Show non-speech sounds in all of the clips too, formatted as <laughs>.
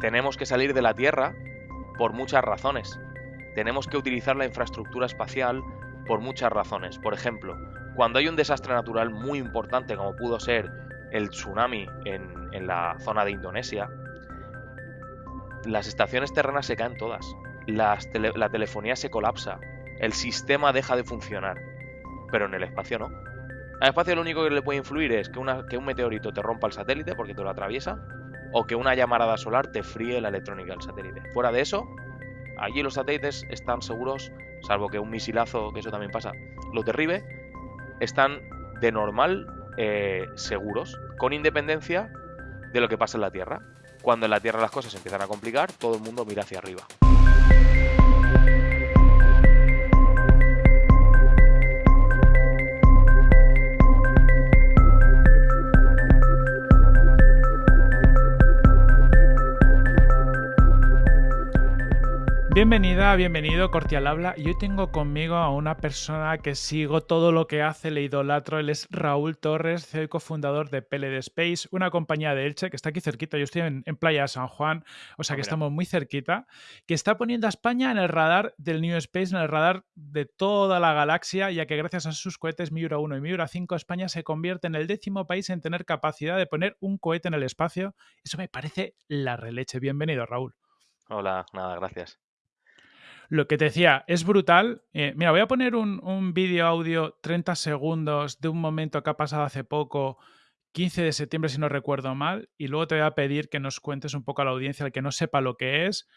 tenemos que salir de la Tierra por muchas razones. Tenemos que utilizar la infraestructura espacial por muchas razones. Por ejemplo, cuando hay un desastre natural muy importante como pudo ser el tsunami en, la zona de Indonesia, las estaciones terrenas se caen todas, la telefonía se colapsa, el sistema deja de funcionar, pero en el espacio no. Al espacio lo único que le puede influir es que, que un meteorito te rompa el satélite porque te lo atraviesa, o que una llamarada solar te fríe la electrónica del satélite. Fuera de eso, allí los satélites están seguros, salvo que un misilazo, que eso también pasa, los derribe, están de normal eh, seguros, con independencia de lo que pasa en la Tierra. Cuando en la Tierra las cosas se empiezan a complicar, todo el mundo mira hacia arriba. Bienvenida, bienvenido, Cortial Habla. Y hoy tengo conmigo a una persona que sigo todo lo que hace, le idolatro. Él es Raúl Torres, CEO y cofundador de PLD Space, una compañía de Elche que está aquí cerquita. Yo estoy en, en Playa de San Juan, o sea que mira. estamos muy cerquita, que está poniendo a España en el radar del New Space, en el radar de toda la galaxia, ya que gracias a sus cohetes Miura 1 y Miura 5, España se convierte en el décimo país en tener capacidad de poner un cohete en el espacio. Eso me parece la releche. Bienvenido, Raúl. Hola, nada, gracias. Lo que te decía, es brutal. Eh, mira, voy a poner un, un vídeo audio 30 segundos de un momento que ha pasado hace poco, 15 de septiembre si no recuerdo mal, y luego te voy a pedir que nos cuentes un poco a la audiencia, el que no sepa lo que es,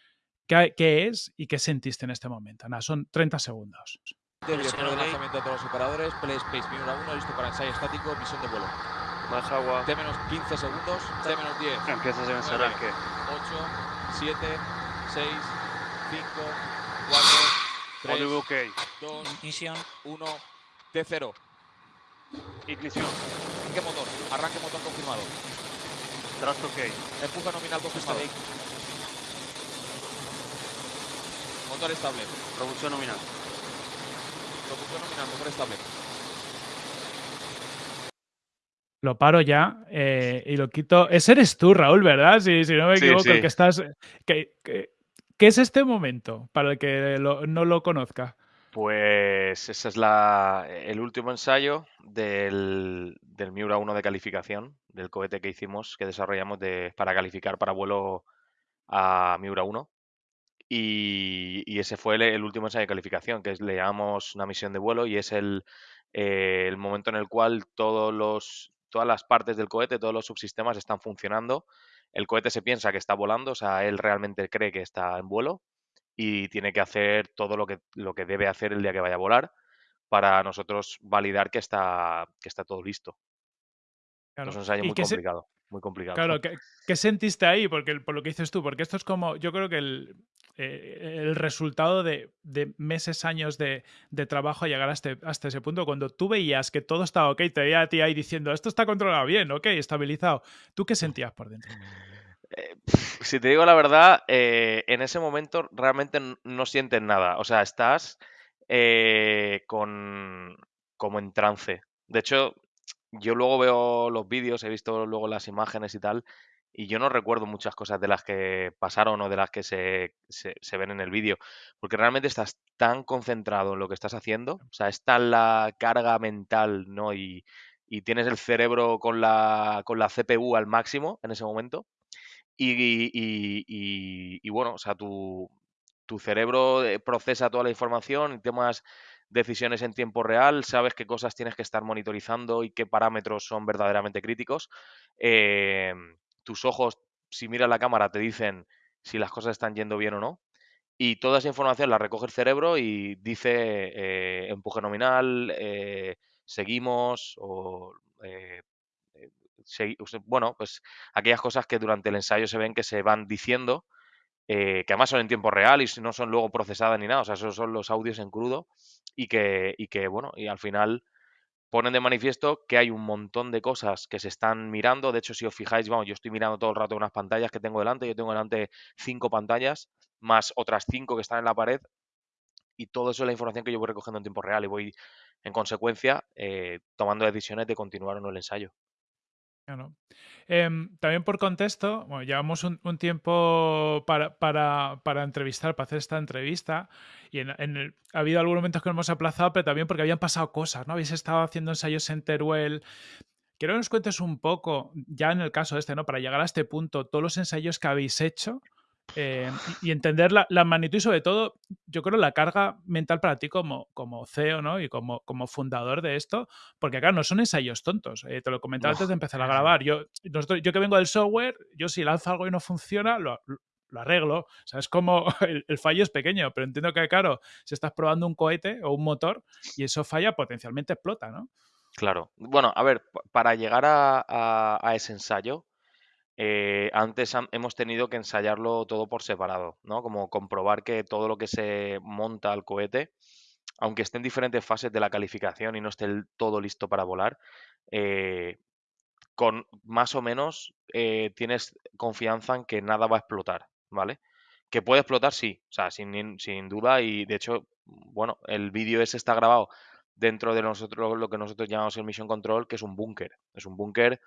qué, qué es y qué sentiste en este momento. Nada, son 30 segundos. Director de lanzamiento de todos los operadores, Play Space Miura 1, listo para ensayo estático, misión de vuelo. Más agua. T menos 15 segundos, T menos 10, Empiezas en ese Nueve. arranque. 8, 7, 6, 5, 4, All 3, ok. 2, Ignition. 1, T0. Ignición. Arranque motor, arranque motor confirmado. Thrust ok. Empuje nominal confirmado. Motor estable. Propulsión nominal. Propulsión nominal, motor estable. Lo paro ya eh, y lo quito. Ese eres tú, Raúl, ¿verdad? Si, si no me Sí, equivoco, el sí. que estás. que- que- ¿Qué es este momento para el que no lo conozca? Pues ese es la, el último ensayo del, del Miura 1 de calificación, del cohete que hicimos, que desarrollamos de, para calificar para vuelo a Miura 1. Y, ese fue el, el último ensayo de calificación, que es, le llamamos una misión de vuelo y es el, eh, el momento en el cual todos los, todas las partes del cohete, todos los subsistemas están funcionando. El cohete se piensa que está volando, o sea, él realmente cree que está en vuelo y tiene que hacer todo lo que, lo que debe hacer el día que vaya a volar para nosotros validar que está, que está todo listo. Claro. Es un ensayo ¿Y muy complicado, muy complicado. Claro, ¿qué, qué sentiste ahí? Porque por lo que dices tú, porque esto es como, yo creo que el, eh, el resultado de, de meses, años de, de trabajo a llegar hasta, hasta ese punto, cuando tú veías que todo estaba ok, te veía a ti ahí diciendo, esto está controlado bien, ok, estabilizado. ¿Tú qué sentías por dentro? Eh, <laughs> si te digo la verdad, eh, en ese momento realmente no sientes nada. O sea, estás con como en trance. De hecho, yo luego veo los vídeos, he visto luego las imágenes y tal, y yo no recuerdo muchas cosas de las que pasaron o de las que se, se- ven en el vídeo, porque realmente estás tan concentrado en lo que estás haciendo, o sea, está la carga mental, ¿no? Y, y tienes el cerebro con la, con la CPU al máximo en ese momento. Y, y- y- bueno, o sea, tu, tu cerebro eh, procesa toda la información y tomas decisiones en tiempo real, sabes qué cosas tienes que estar monitorizando y qué parámetros son verdaderamente críticos. Eh, tus ojos, si miras la cámara, te dicen si las cosas están yendo bien o no. Y toda esa información la recoge el cerebro y dice eh, empuje nominal, eh, seguimos o segui- bueno, pues aquellas cosas que durante el ensayo se ven que se van diciendo, eh, que además son en tiempo real y no son luego procesadas ni nada, o sea, esos son los audios en crudo y que, y que bueno, y al final ponen de manifiesto que hay un montón de cosas que se están mirando. De hecho, si os fijáis, vamos, yo estoy mirando todo el rato unas pantallas que tengo delante, yo tengo delante cinco pantallas, más otras cinco que están en la pared, y todo eso es la información que yo voy recogiendo en tiempo real y voy, en consecuencia, eh, tomando decisiones de continuar o no el ensayo. Em, también por contexto, bueno, llevamos un, tiempo para, para, para, entrevistar, para hacer esta entrevista, y en, el, ha habido algunos momentos que hemos aplazado, pero también porque habían pasado cosas, ¿no? Habéis estado haciendo ensayos en Teruel. Quiero que nos cuentes un poco, ya en el caso este, ¿no? Para llegar a este punto, todos los ensayos que habéis hecho eh, y, entender la, la, magnitud y sobre todo, yo creo, la carga mental para ti como, como CEO ¿no? y como, como fundador de esto, porque claro, no son ensayos tontos. Eh, te lo comentaba antes de empezar a grabar. Yo, nosotros, yo que vengo del software, yo si lanzo algo y no funciona, lo, lo arreglo. O sea, es como <laughs> el, el, fallo es pequeño, pero entiendo que, claro, si estás probando un cohete o un motor y eso falla, potencialmente explota, ¿no? Claro. Bueno, a ver, para llegar a, a, a ese ensayo, eh, antes hemos tenido que ensayarlo todo por separado, ¿no? Como comprobar que todo lo que se monta al cohete, aunque esté en diferentes fases de la calificación y no esté todo listo para volar, eh, con más o menos eh, tienes confianza en que nada va a explotar, ¿vale? Que puede explotar, sí, o sea, sin, sin duda, y de hecho, bueno, el vídeo ese está grabado dentro de nosotros, lo que nosotros llamamos el Mission Control, que es un búnker. Es un búnker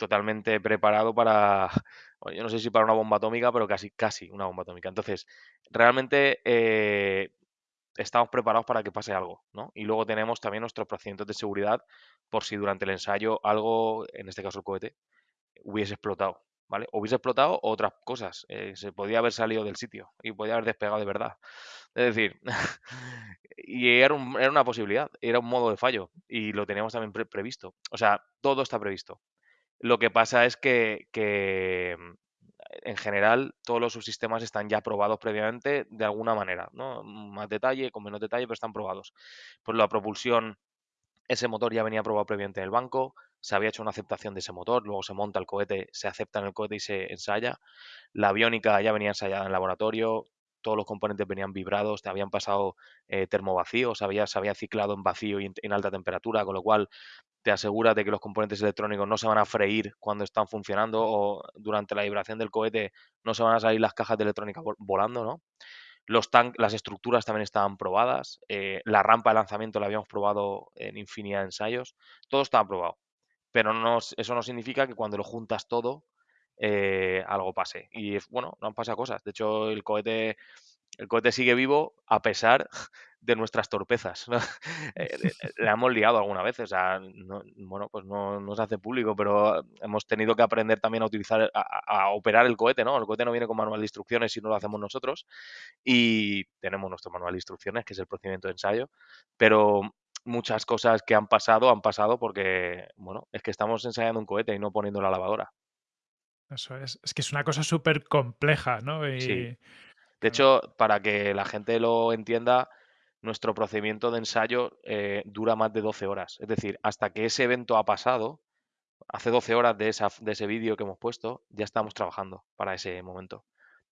totalmente preparado para, yo no sé si para una bomba atómica, pero casi, casi una bomba atómica. Entonces, realmente eh, estamos preparados para que pase algo, ¿no? Y luego tenemos también nuestros procedimientos de seguridad por si durante el ensayo algo, en este caso el cohete, hubiese explotado, ¿vale? Hubiese explotado otras cosas. Eh, se podía haber salido del sitio y podía haber despegado de verdad. Es decir, <laughs> y era, un, era, una posibilidad, era un modo de fallo y lo teníamos también pre previsto. O sea, todo está previsto. Lo que pasa es que, que, en general todos los subsistemas están ya probados previamente de alguna manera, ¿no? Más detalle, con menos detalle, pero están probados. Pues la propulsión, ese motor ya venía probado previamente en el banco, se había hecho una aceptación de ese motor, luego se monta el cohete, se acepta en el cohete y se ensaya. La aviónica ya venía ensayada en el laboratorio, todos los componentes venían vibrados, habían pasado eh, termovacíos, se había ciclado en vacío y en, alta temperatura, con lo cual te aseguras de que los componentes electrónicos no se van a freír cuando están funcionando o durante la vibración del cohete no se van a salir las cajas de electrónica volando, ¿no? Los las estructuras también estaban probadas, eh, la rampa de lanzamiento la habíamos probado en infinidad de ensayos, todo estaba probado. Pero no, eso no significa que cuando lo juntas todo, eh, algo pase. Y bueno, no han pasado cosas. De hecho, el cohete, el cohete sigue vivo a pesar de nuestras torpezas. ¿no? <laughs> Le hemos liado alguna vez, o sea, no, bueno, pues no, no, se hace público, pero hemos tenido que aprender también a utilizar, a, a, operar el cohete, ¿no? El cohete no viene con manual de instrucciones si no lo hacemos nosotros y tenemos nuestro manual de instrucciones, que es el procedimiento de ensayo, pero muchas cosas que han pasado, han pasado porque, bueno, es que estamos ensayando un cohete y no poniendo la lavadora. Eso es, es que es una cosa súper compleja, ¿no? Y... Sí. De hecho, para que la gente lo entienda, nuestro procedimiento de ensayo eh, dura más de 12 horas. Es decir, hasta que ese evento ha pasado, hace 12 horas de, esa, de ese vídeo que hemos puesto, ya estamos trabajando para ese momento.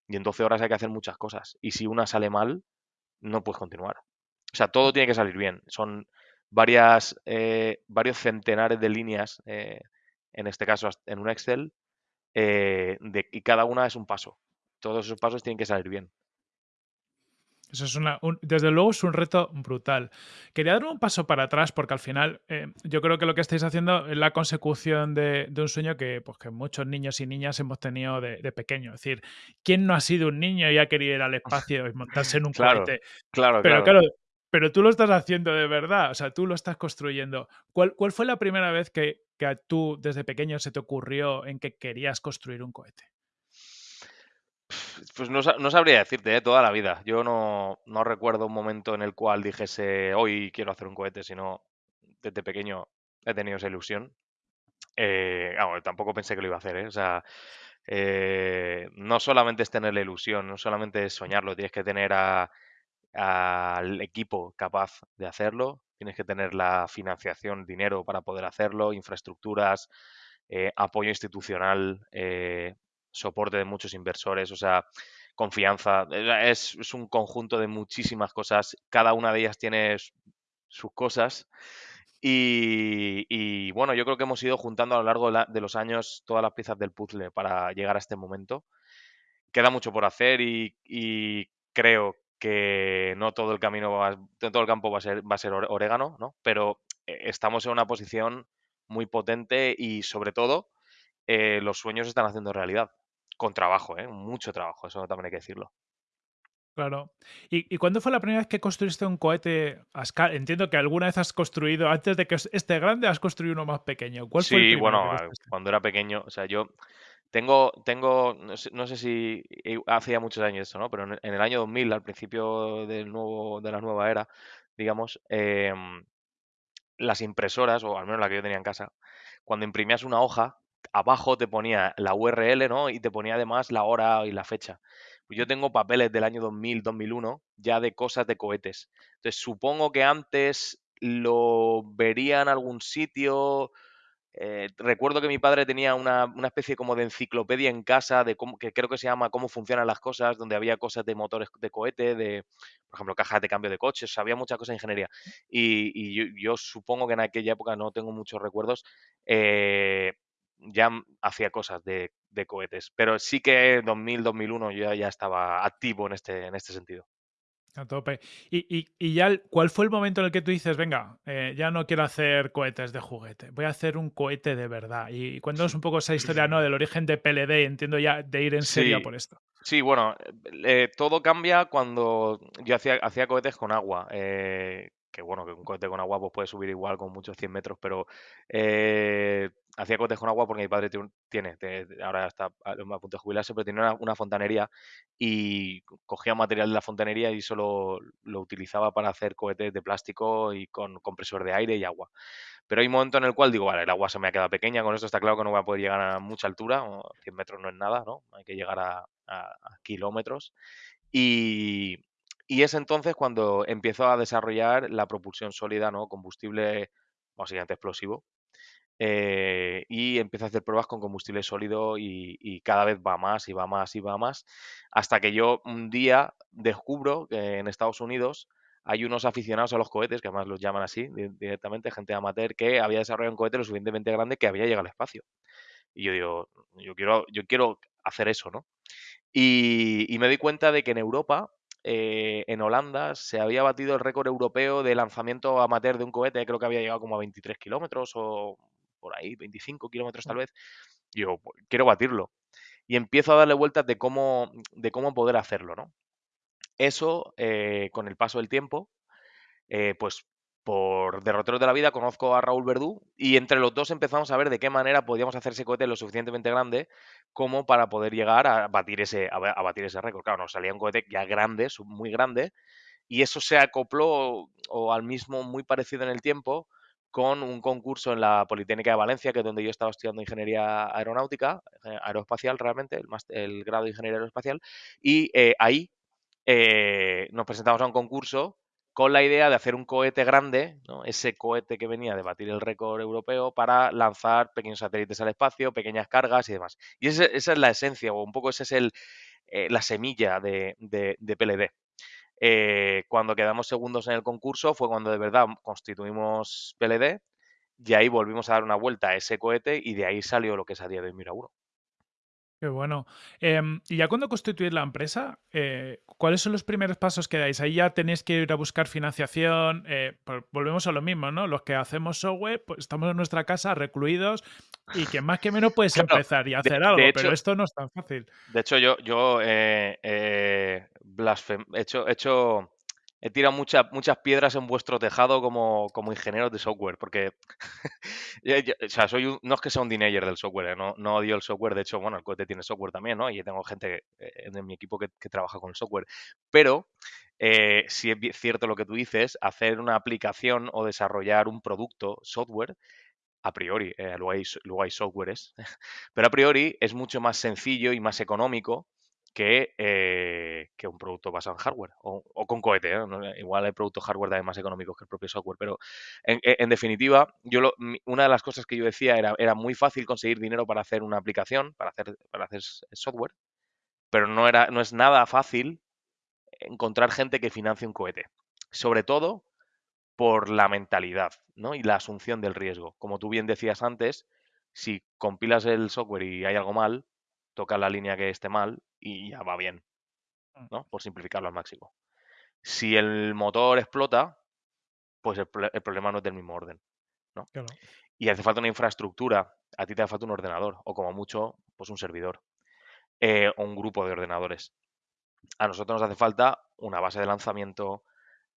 Y en 12 horas hay que hacer muchas cosas. Y si una sale mal, no puedes continuar. O sea, todo tiene que salir bien. Son varias, eh, varios centenares de líneas, eh, en este caso en un Excel, eh, de, y cada una es un paso. Todos esos pasos tienen que salir bien. Eso es una, un, desde luego es un reto brutal. Quería dar un paso para atrás porque al final eh, yo creo que lo que estáis haciendo es la consecución de, de un sueño que, pues, que muchos niños y niñas hemos tenido de, de, pequeño. Es decir, ¿quién no ha sido un niño y ha querido ir al espacio y montarse en un claro, cohete? Claro, Pero claro. claro, pero tú lo estás haciendo de verdad, o sea, tú lo estás construyendo. ¿Cuál, cuál fue la primera vez que, que a tú desde pequeño se te ocurrió en que querías construir un cohete? Pues no, no, sabría decirte, ¿eh? toda la vida. Yo no, recuerdo un momento en el cual dijese, hoy quiero hacer un cohete, sino desde pequeño he tenido esa ilusión. Eh, tampoco pensé que lo iba a hacer, ¿eh? O sea, eh, no solamente es tener la ilusión, no solamente es soñarlo, tienes que tener al equipo capaz de hacerlo, tienes que tener la financiación, dinero para poder hacerlo, infraestructuras, eh, apoyo institucional, eh, soporte de muchos inversores, o sea, confianza. Es, un conjunto de muchísimas cosas. Cada una de ellas tiene sus cosas. Y, bueno, yo creo que hemos ido juntando a lo largo de, los años todas las piezas del puzzle para llegar a este momento. Queda mucho por hacer y, y creo que no todo el camino, va, todo el campo va a ser, va a ser orégano, ¿no? Pero eh, estamos en una posición muy potente y sobre todo eh, los sueños se están haciendo realidad. Con trabajo, ¿eh? mucho trabajo, eso también hay que decirlo. Claro. ¿Y, y cuándo fue la primera vez que construiste un cohete a escala? Entiendo que alguna vez has construido, antes de que es- este grande, has construido uno más pequeño. ¿Cuál fue el Sí, bueno, cuando era pequeño, o sea, yo tengo, tengo, no sé, no sé si hace ya muchos años esto, ¿no? Pero en, el en el año 2000, al principio del nuevo, de la nueva era, digamos, em, las impresoras, o al menos la que yo tenía en casa, cuando imprimías una hoja, abajo te ponía la URL, ¿no? Y te ponía además la hora y la fecha. Yo tengo papeles del año 2000, 2001, ya de cosas de cohetes. Entonces, supongo que antes lo vería en algún sitio. eh, recuerdo que mi padre tenía una, especie como de enciclopedia en casa, de cómo, que creo que se llama Cómo funcionan las cosas, donde había cosas de motores de cohete, de, por ejemplo, cajas de cambio de coches, había muchas cosas de ingeniería. Y, yo supongo que en aquella época, no tengo muchos recuerdos, eh, ya hacía cosas de, de cohetes. Pero sí que 2000, 2001 yo ya, estaba activo en este, en este sentido. A tope. Y, y- y ya, el- ¿cuál fue el momento en el que tú dices, venga, eh, ya no quiero hacer cohetes de juguete, voy a hacer un cohete de verdad? Y cuéntanos un poco esa historia, ¿no? Del origen de PLD, entiendo ya de ir en serio Sí, por esto. sí, bueno, eh, todo cambia cuando yo hacía, hacía cohetes con agua. eh, que bueno, que un cohete con agua pues puede subir igual con muchos 100 metros, pero eh, hacía cohetes con agua porque mi padre tiene, tiene, ahora está a, punto de jubilarse, pero tenía una, una fontanería y co- cogía material de la fontanería y solo lo utilizaba para hacer cohetes de plástico y con compresor de aire y agua. Pero hay un momento en el cual digo, vale, el agua se me ha quedado pequeña, con esto está claro que no voy a poder llegar a mucha altura, o 100 metros no es nada, ¿no? Hay que llegar a, a- a kilómetros. Y, y es entonces cuando empiezo a desarrollar la propulsión sólida, ¿no? Combustible básicamente explosivo. eh, y empiezo a hacer pruebas con combustible sólido y, cada vez va más y va más y va más, hasta que yo un día descubro que en Estados Unidos hay unos aficionados a los cohetes, que además los llaman así di- directamente, gente amateur, que había desarrollado un cohete lo suficientemente grande que había llegado al espacio. Y yo digo, yo quiero, yo quiero hacer eso, ¿no? Y, y me di cuenta de que en Europa, eh, en Holanda, se había batido el récord europeo de lanzamiento amateur de un cohete, creo que había llegado como a 23 kilómetros o por ahí, 25 kilómetros tal vez. Y yo, "Pues, quiero batirlo. Y empiezo a darle vueltas de cómo, de cómo poder hacerlo, ¿no? Eso, eh, con el paso del tiempo, eh, pues por derroteros de la vida conozco a Raúl Verdú y entre los dos empezamos a ver de qué manera podíamos hacer ese cohete lo suficientemente grande como para poder llegar a batir ese, a, ba- a batir ese récord. Claro, nos salía un cohete ya grande, muy grande, y eso se acopló o al mismo muy parecido en el tiempo con un concurso en la Politécnica de Valencia, que es donde yo estaba estudiando ingeniería aeronáutica, eh, aeroespacial realmente, el, el grado de ingeniería aeroespacial, y eh, ahí eh, nos presentamos a un concurso con la idea de hacer un cohete grande, ¿no? ese cohete que venía de batir el récord europeo para lanzar pequeños satélites al espacio, pequeñas cargas y demás. Y esa es la esencia, o un poco esa es eh, la semilla de, PLD. Eh, cuando quedamos segundos en el concurso fue cuando de verdad constituimos PLD y ahí volvimos a dar una vuelta a ese cohete y de ahí salió lo que es a día de hoy Mira uno. Qué bueno. Em, y ya cuando constituís la empresa, eh, ¿cuáles son los primeros pasos que dais? Ahí ya tenéis que ir a buscar financiación. eh, por- volvemos a lo mismo, ¿no? Los que hacemos software, pues estamos en nuestra casa recluidos y que más que menos puedes Claro, empezar y de, hacer de algo, hecho, pero esto no es tan fácil. De hecho, yo, yo eh, eh, blasfem- he hecho, he hecho, he tirado muchas, muchas piedras en vuestro tejado como, como ingenieros de software, porque <laughs> o sea, soy no es que sea un denier del software, eh, no, no odio el software, de hecho, bueno, el cohete tiene software también, ¿no? Y tengo gente eh, en mi equipo que, que trabaja con el software, pero eh, si es cierto lo que tú dices, hacer una aplicación o desarrollar un producto, software, a priori, eh, luego, hay, luego hay softwares, <laughs> pero a priori es mucho más sencillo y más económico que, eh, que un producto basado en hardware o, con cohete. ¿eh? Igual hay productos hardware también más económicos que el propio software, pero en, en definitiva, yo lo- una de las cosas que yo decía era, era muy fácil conseguir dinero para hacer una aplicación, para hacer, para hacer software, pero no, no es nada fácil encontrar gente que financie un cohete. Sobre todo por la mentalidad, ¿no? Y la asunción del riesgo. Como tú bien decías antes, si compilas el software y hay algo mal, toca la línea que esté mal y ya va bien, Mm, ¿no? Por simplificarlo al máximo. Si el motor explota, pues el, pro- el problema no es del mismo orden, ¿no? Claro. y hace falta una infraestructura, a ti te hace falta un ordenador o como mucho, pues un servidor eh, o un grupo de ordenadores. A nosotros nos hace falta una base de lanzamiento,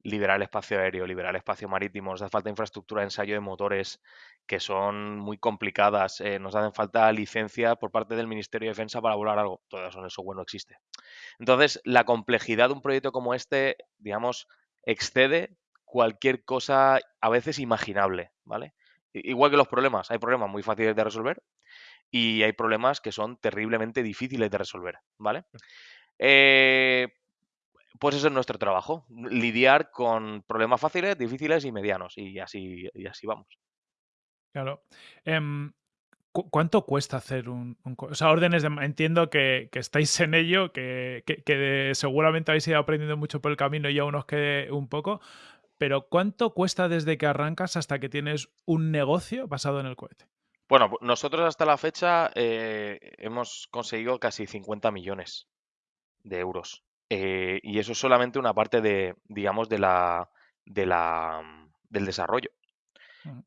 liberar el espacio aéreo, liberar el espacio marítimo, nos hace falta infraestructura de ensayo de motores que son muy complicadas, eh, nos hacen falta licencias por parte del Ministerio de Defensa para volar algo, todo eso en el software no existe. Entonces, la complejidad de un proyecto como este, digamos, excede cualquier cosa a veces imaginable, ¿vale? Igual que los problemas, hay problemas muy fáciles de resolver y hay problemas que son terriblemente difíciles de resolver, ¿vale? Eh, pues ese es nuestro trabajo, lidiar con problemas fáciles, difíciles y medianos, y así, y así vamos. Claro. Em, ¿Cuánto cuesta hacer un, O sea, órdenes de... Entiendo que, estáis en ello, que, que, seguramente habéis ido aprendiendo mucho por el camino y aún os quede un poco, pero ¿cuánto cuesta desde que arrancas hasta que tienes un negocio basado en el cohete? Bueno, nosotros hasta la fecha eh, hemos conseguido casi 50 millones de euros. Eh, y eso es solamente una parte de, digamos, de la, de la, del desarrollo.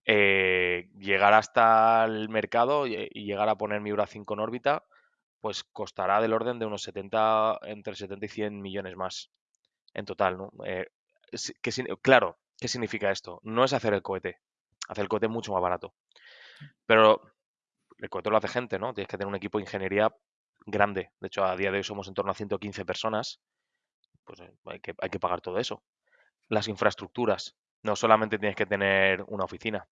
Eh, llegar hasta el mercado y, llegar a poner Miura 5 en órbita, pues costará del orden de unos 70, entre 70 y 100 millones más en total, ¿no? Eh, claro, ¿qué significa esto? No es hacer el cohete. Hacer el cohete mucho más barato. Pero el cohete lo hace gente, ¿no? Tienes que tener un equipo de ingeniería grande. De hecho, a día de hoy somos en torno a 115 personas. Pues eh, hay que, hay que pagar todo eso. Las infraestructuras. No solamente tienes que tener una oficina.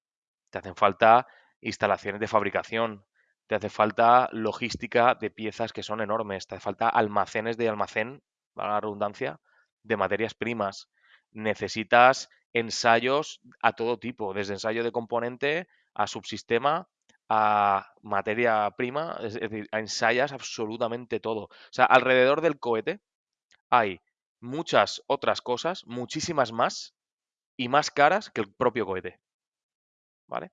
Te hacen falta instalaciones de fabricación. Te hace falta logística de piezas que son enormes. Te hace falta almacenes de almacén, para la redundancia, de materias primas. Necesitas ensayos a todo tipo, desde ensayo de componente a subsistema a materia prima, es decir, ensayas absolutamente todo. O sea, alrededor del cohete hay muchas otras cosas, muchísimas más, y más caras que el propio cohete. ¿Vale?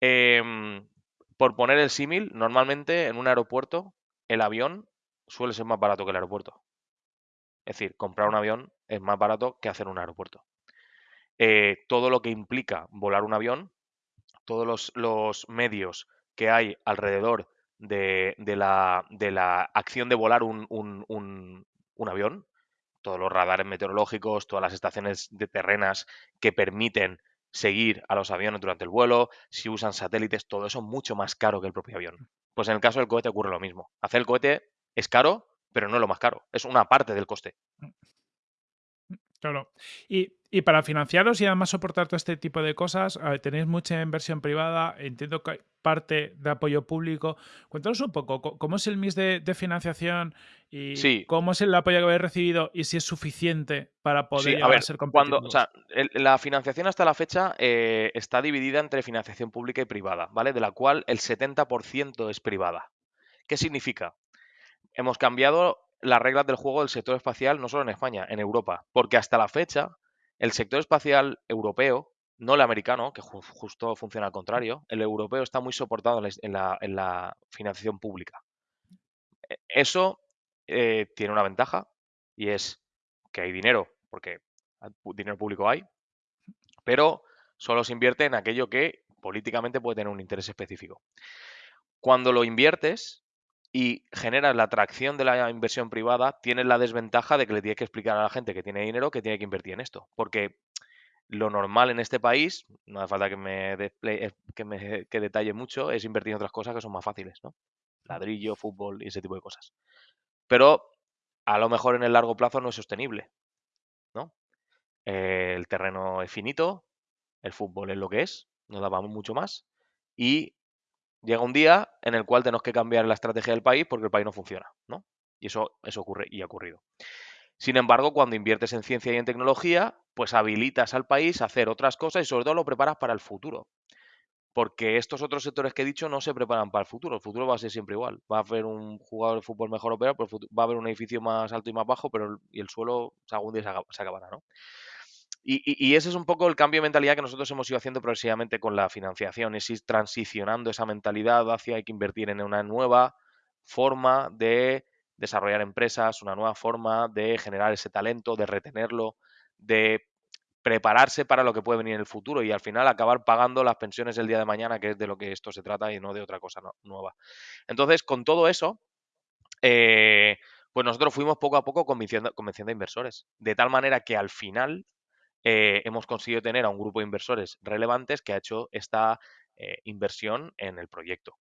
Em, por poner el símil, normalmente en un aeropuerto el avión suele ser más barato que el aeropuerto. Es decir, comprar un avión es más barato que hacer un aeropuerto. Eh, todo lo que implica volar un avión todos los, medios que hay alrededor de, la, acción de volar un, avión, todos los radares meteorológicos, todas las estaciones de terrenas que permiten seguir a los aviones durante el vuelo, si usan satélites, todo eso es mucho más caro que el propio avión. Pues en el caso del cohete ocurre lo mismo. Hacer el cohete es caro, pero no es lo más caro, es una parte del coste. Mm. Claro. Y, para financiaros y además soportar todo este tipo de cosas, tenéis mucha inversión privada, entiendo que hay parte de apoyo público. Cuéntanos un poco, ¿cómo es el mix de, financiación y cómo es el apoyo que habéis recibido y si es suficiente para poder ser competitivos? Cuando, la financiación hasta la fecha eh, está dividida entre financiación pública y privada, ¿vale? De la cual el 70% es privada. ¿Qué significa? Hemos cambiado las reglas del juego del sector espacial no solo en España, en Europa. Porque hasta la fecha, el sector espacial europeo, no el americano, que justo funciona al contrario, el europeo está muy soportado en la, financiación pública. E, eso eh, tiene una ventaja y es que hay dinero, porque dinero público hay, pero solo se invierte en aquello que políticamente puede tener un interés específico. Cuando lo inviertes, y generas la atracción de la inversión privada, tienes la desventaja de que le tienes que explicar a la gente que tiene dinero que tiene que invertir en esto. Porque lo normal en este país, no hace falta que me, eh, que me que detalle mucho, es invertir en otras cosas que son más fáciles, ¿no? Ladrillo, fútbol y ese tipo de cosas. Pero a lo mejor en el largo plazo no es sostenible, ¿no? el terreno es finito, el fútbol es lo que es, no daba mucho más y llega un día en el cual tenemos que cambiar la estrategia del país porque el país no funciona, ¿no? Y eso, eso ocurre y ha ocurrido. Sin embargo, cuando inviertes en ciencia y en tecnología, pues habilitas al país a hacer otras cosas y sobre todo lo preparas para el futuro. Porque estos otros sectores que he dicho no se preparan para el futuro. El futuro va a ser siempre igual. Va a haber un jugador de fútbol mejor o peor, pero va a haber un edificio más alto y más bajo, pero el, y el suelo algún día se acabará, ¿no? Y, ese es un poco el cambio de mentalidad que nosotros hemos ido haciendo progresivamente con la financiación, es ir transicionando esa mentalidad hacia hay que invertir en una nueva forma de desarrollar empresas, una nueva forma de generar ese talento, de retenerlo, de prepararse para lo que puede venir en el futuro y al final acabar pagando las pensiones el día de mañana, que es de lo que esto se trata y no de otra cosa nueva. Entonces, con todo eso, eh, pues nosotros fuimos poco a poco convenciendo, convenciendo a inversores, de tal manera que al final eh, hemos conseguido tener a un grupo de inversores relevantes que ha hecho esta eh, inversión en el proyecto.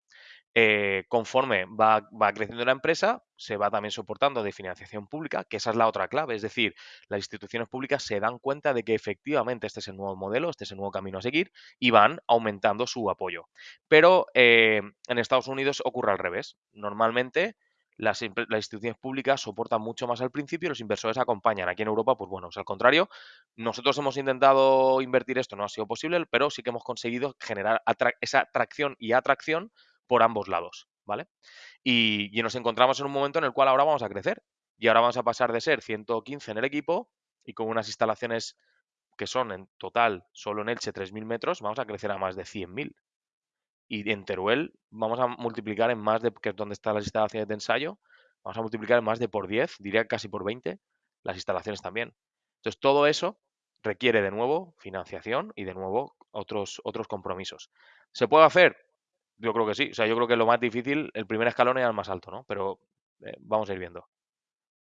Eh, conforme va, creciendo la empresa, se va también soportando de financiación pública, que esa es la otra clave. Es decir, las instituciones públicas se dan cuenta de que efectivamente este es el nuevo modelo, este es el nuevo camino a seguir y van aumentando su apoyo. Pero en Estados Unidos ocurre al revés. Normalmente las, instituciones públicas soportan mucho más al principio y los inversores acompañan. Aquí en Europa, pues bueno, es al contrario. Nosotros hemos intentado invertir esto, no ha sido posible, pero sí que hemos conseguido generar esa atracción y atracción por ambos lados, ¿vale? Y, nos encontramos en un momento en el cual ahora vamos a crecer. Y ahora vamos a pasar de ser 115 en el equipo y con unas instalaciones que son en total, solo en Elche, 3.000 metros, vamos a crecer a más de 100.000. Y en Teruel vamos a multiplicar en más de, que es donde están las instalaciones de ensayo, vamos a multiplicar en más de por 10, diría casi por 20, las instalaciones también. Entonces, todo eso requiere de nuevo financiación y de nuevo otros, otros compromisos. ¿Se puede hacer? Yo creo que sí. O sea, yo creo que lo más difícil, el primer escalón era el más alto, ¿no? Pero eh, vamos a ir viendo.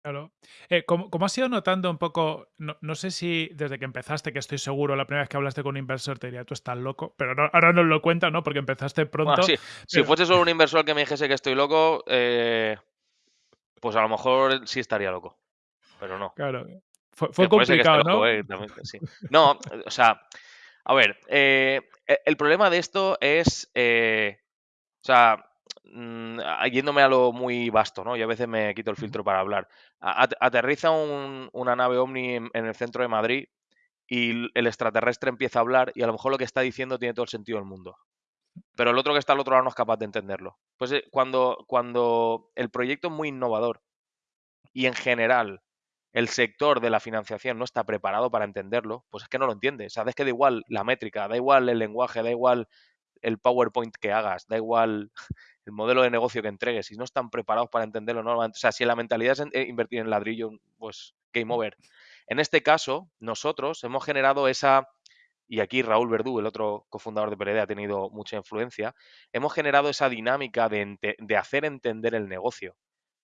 Claro. Eh, ¿cómo, has ido notando un poco? No, sé si desde que empezaste, que estoy seguro, la primera vez que hablaste con un inversor te diría, tú estás loco, pero ahora no lo cuenta, ¿no? Porque empezaste pronto. sí. Si fuese solo un inversor que me dijese que estoy loco, eh, pues a lo mejor sí estaría loco, pero no. Claro. Fue, complicado, ¿no? No, o sea, a ver, eh, e, el problema de esto es, eh, o sea, mm, yéndome a lo muy vasto, ¿no? Yo a veces me quito el filtro para hablar. aterriza una nave Omni en, el centro de Madrid y el extraterrestre empieza a hablar y a lo mejor lo que está diciendo tiene todo el sentido del mundo. Pero el otro que está al otro lado no es capaz de entenderlo. Pues eh, cuando, cuando el proyecto es muy innovador y en general el sector de la financiación no está preparado para entenderlo, pues es que no lo entiende. Sabes que da igual la métrica, da igual el lenguaje, da igual el PowerPoint que hagas, da igual el modelo de negocio que entregues, si no están preparados para entenderlo, no, o sea, si la mentalidad es eh, invertir en ladrillo, pues game over. En este caso, nosotros hemos generado esa, y aquí Raúl Verdú, el otro cofundador de PRD, ha tenido mucha influencia, hemos generado esa dinámica de, de hacer entender el negocio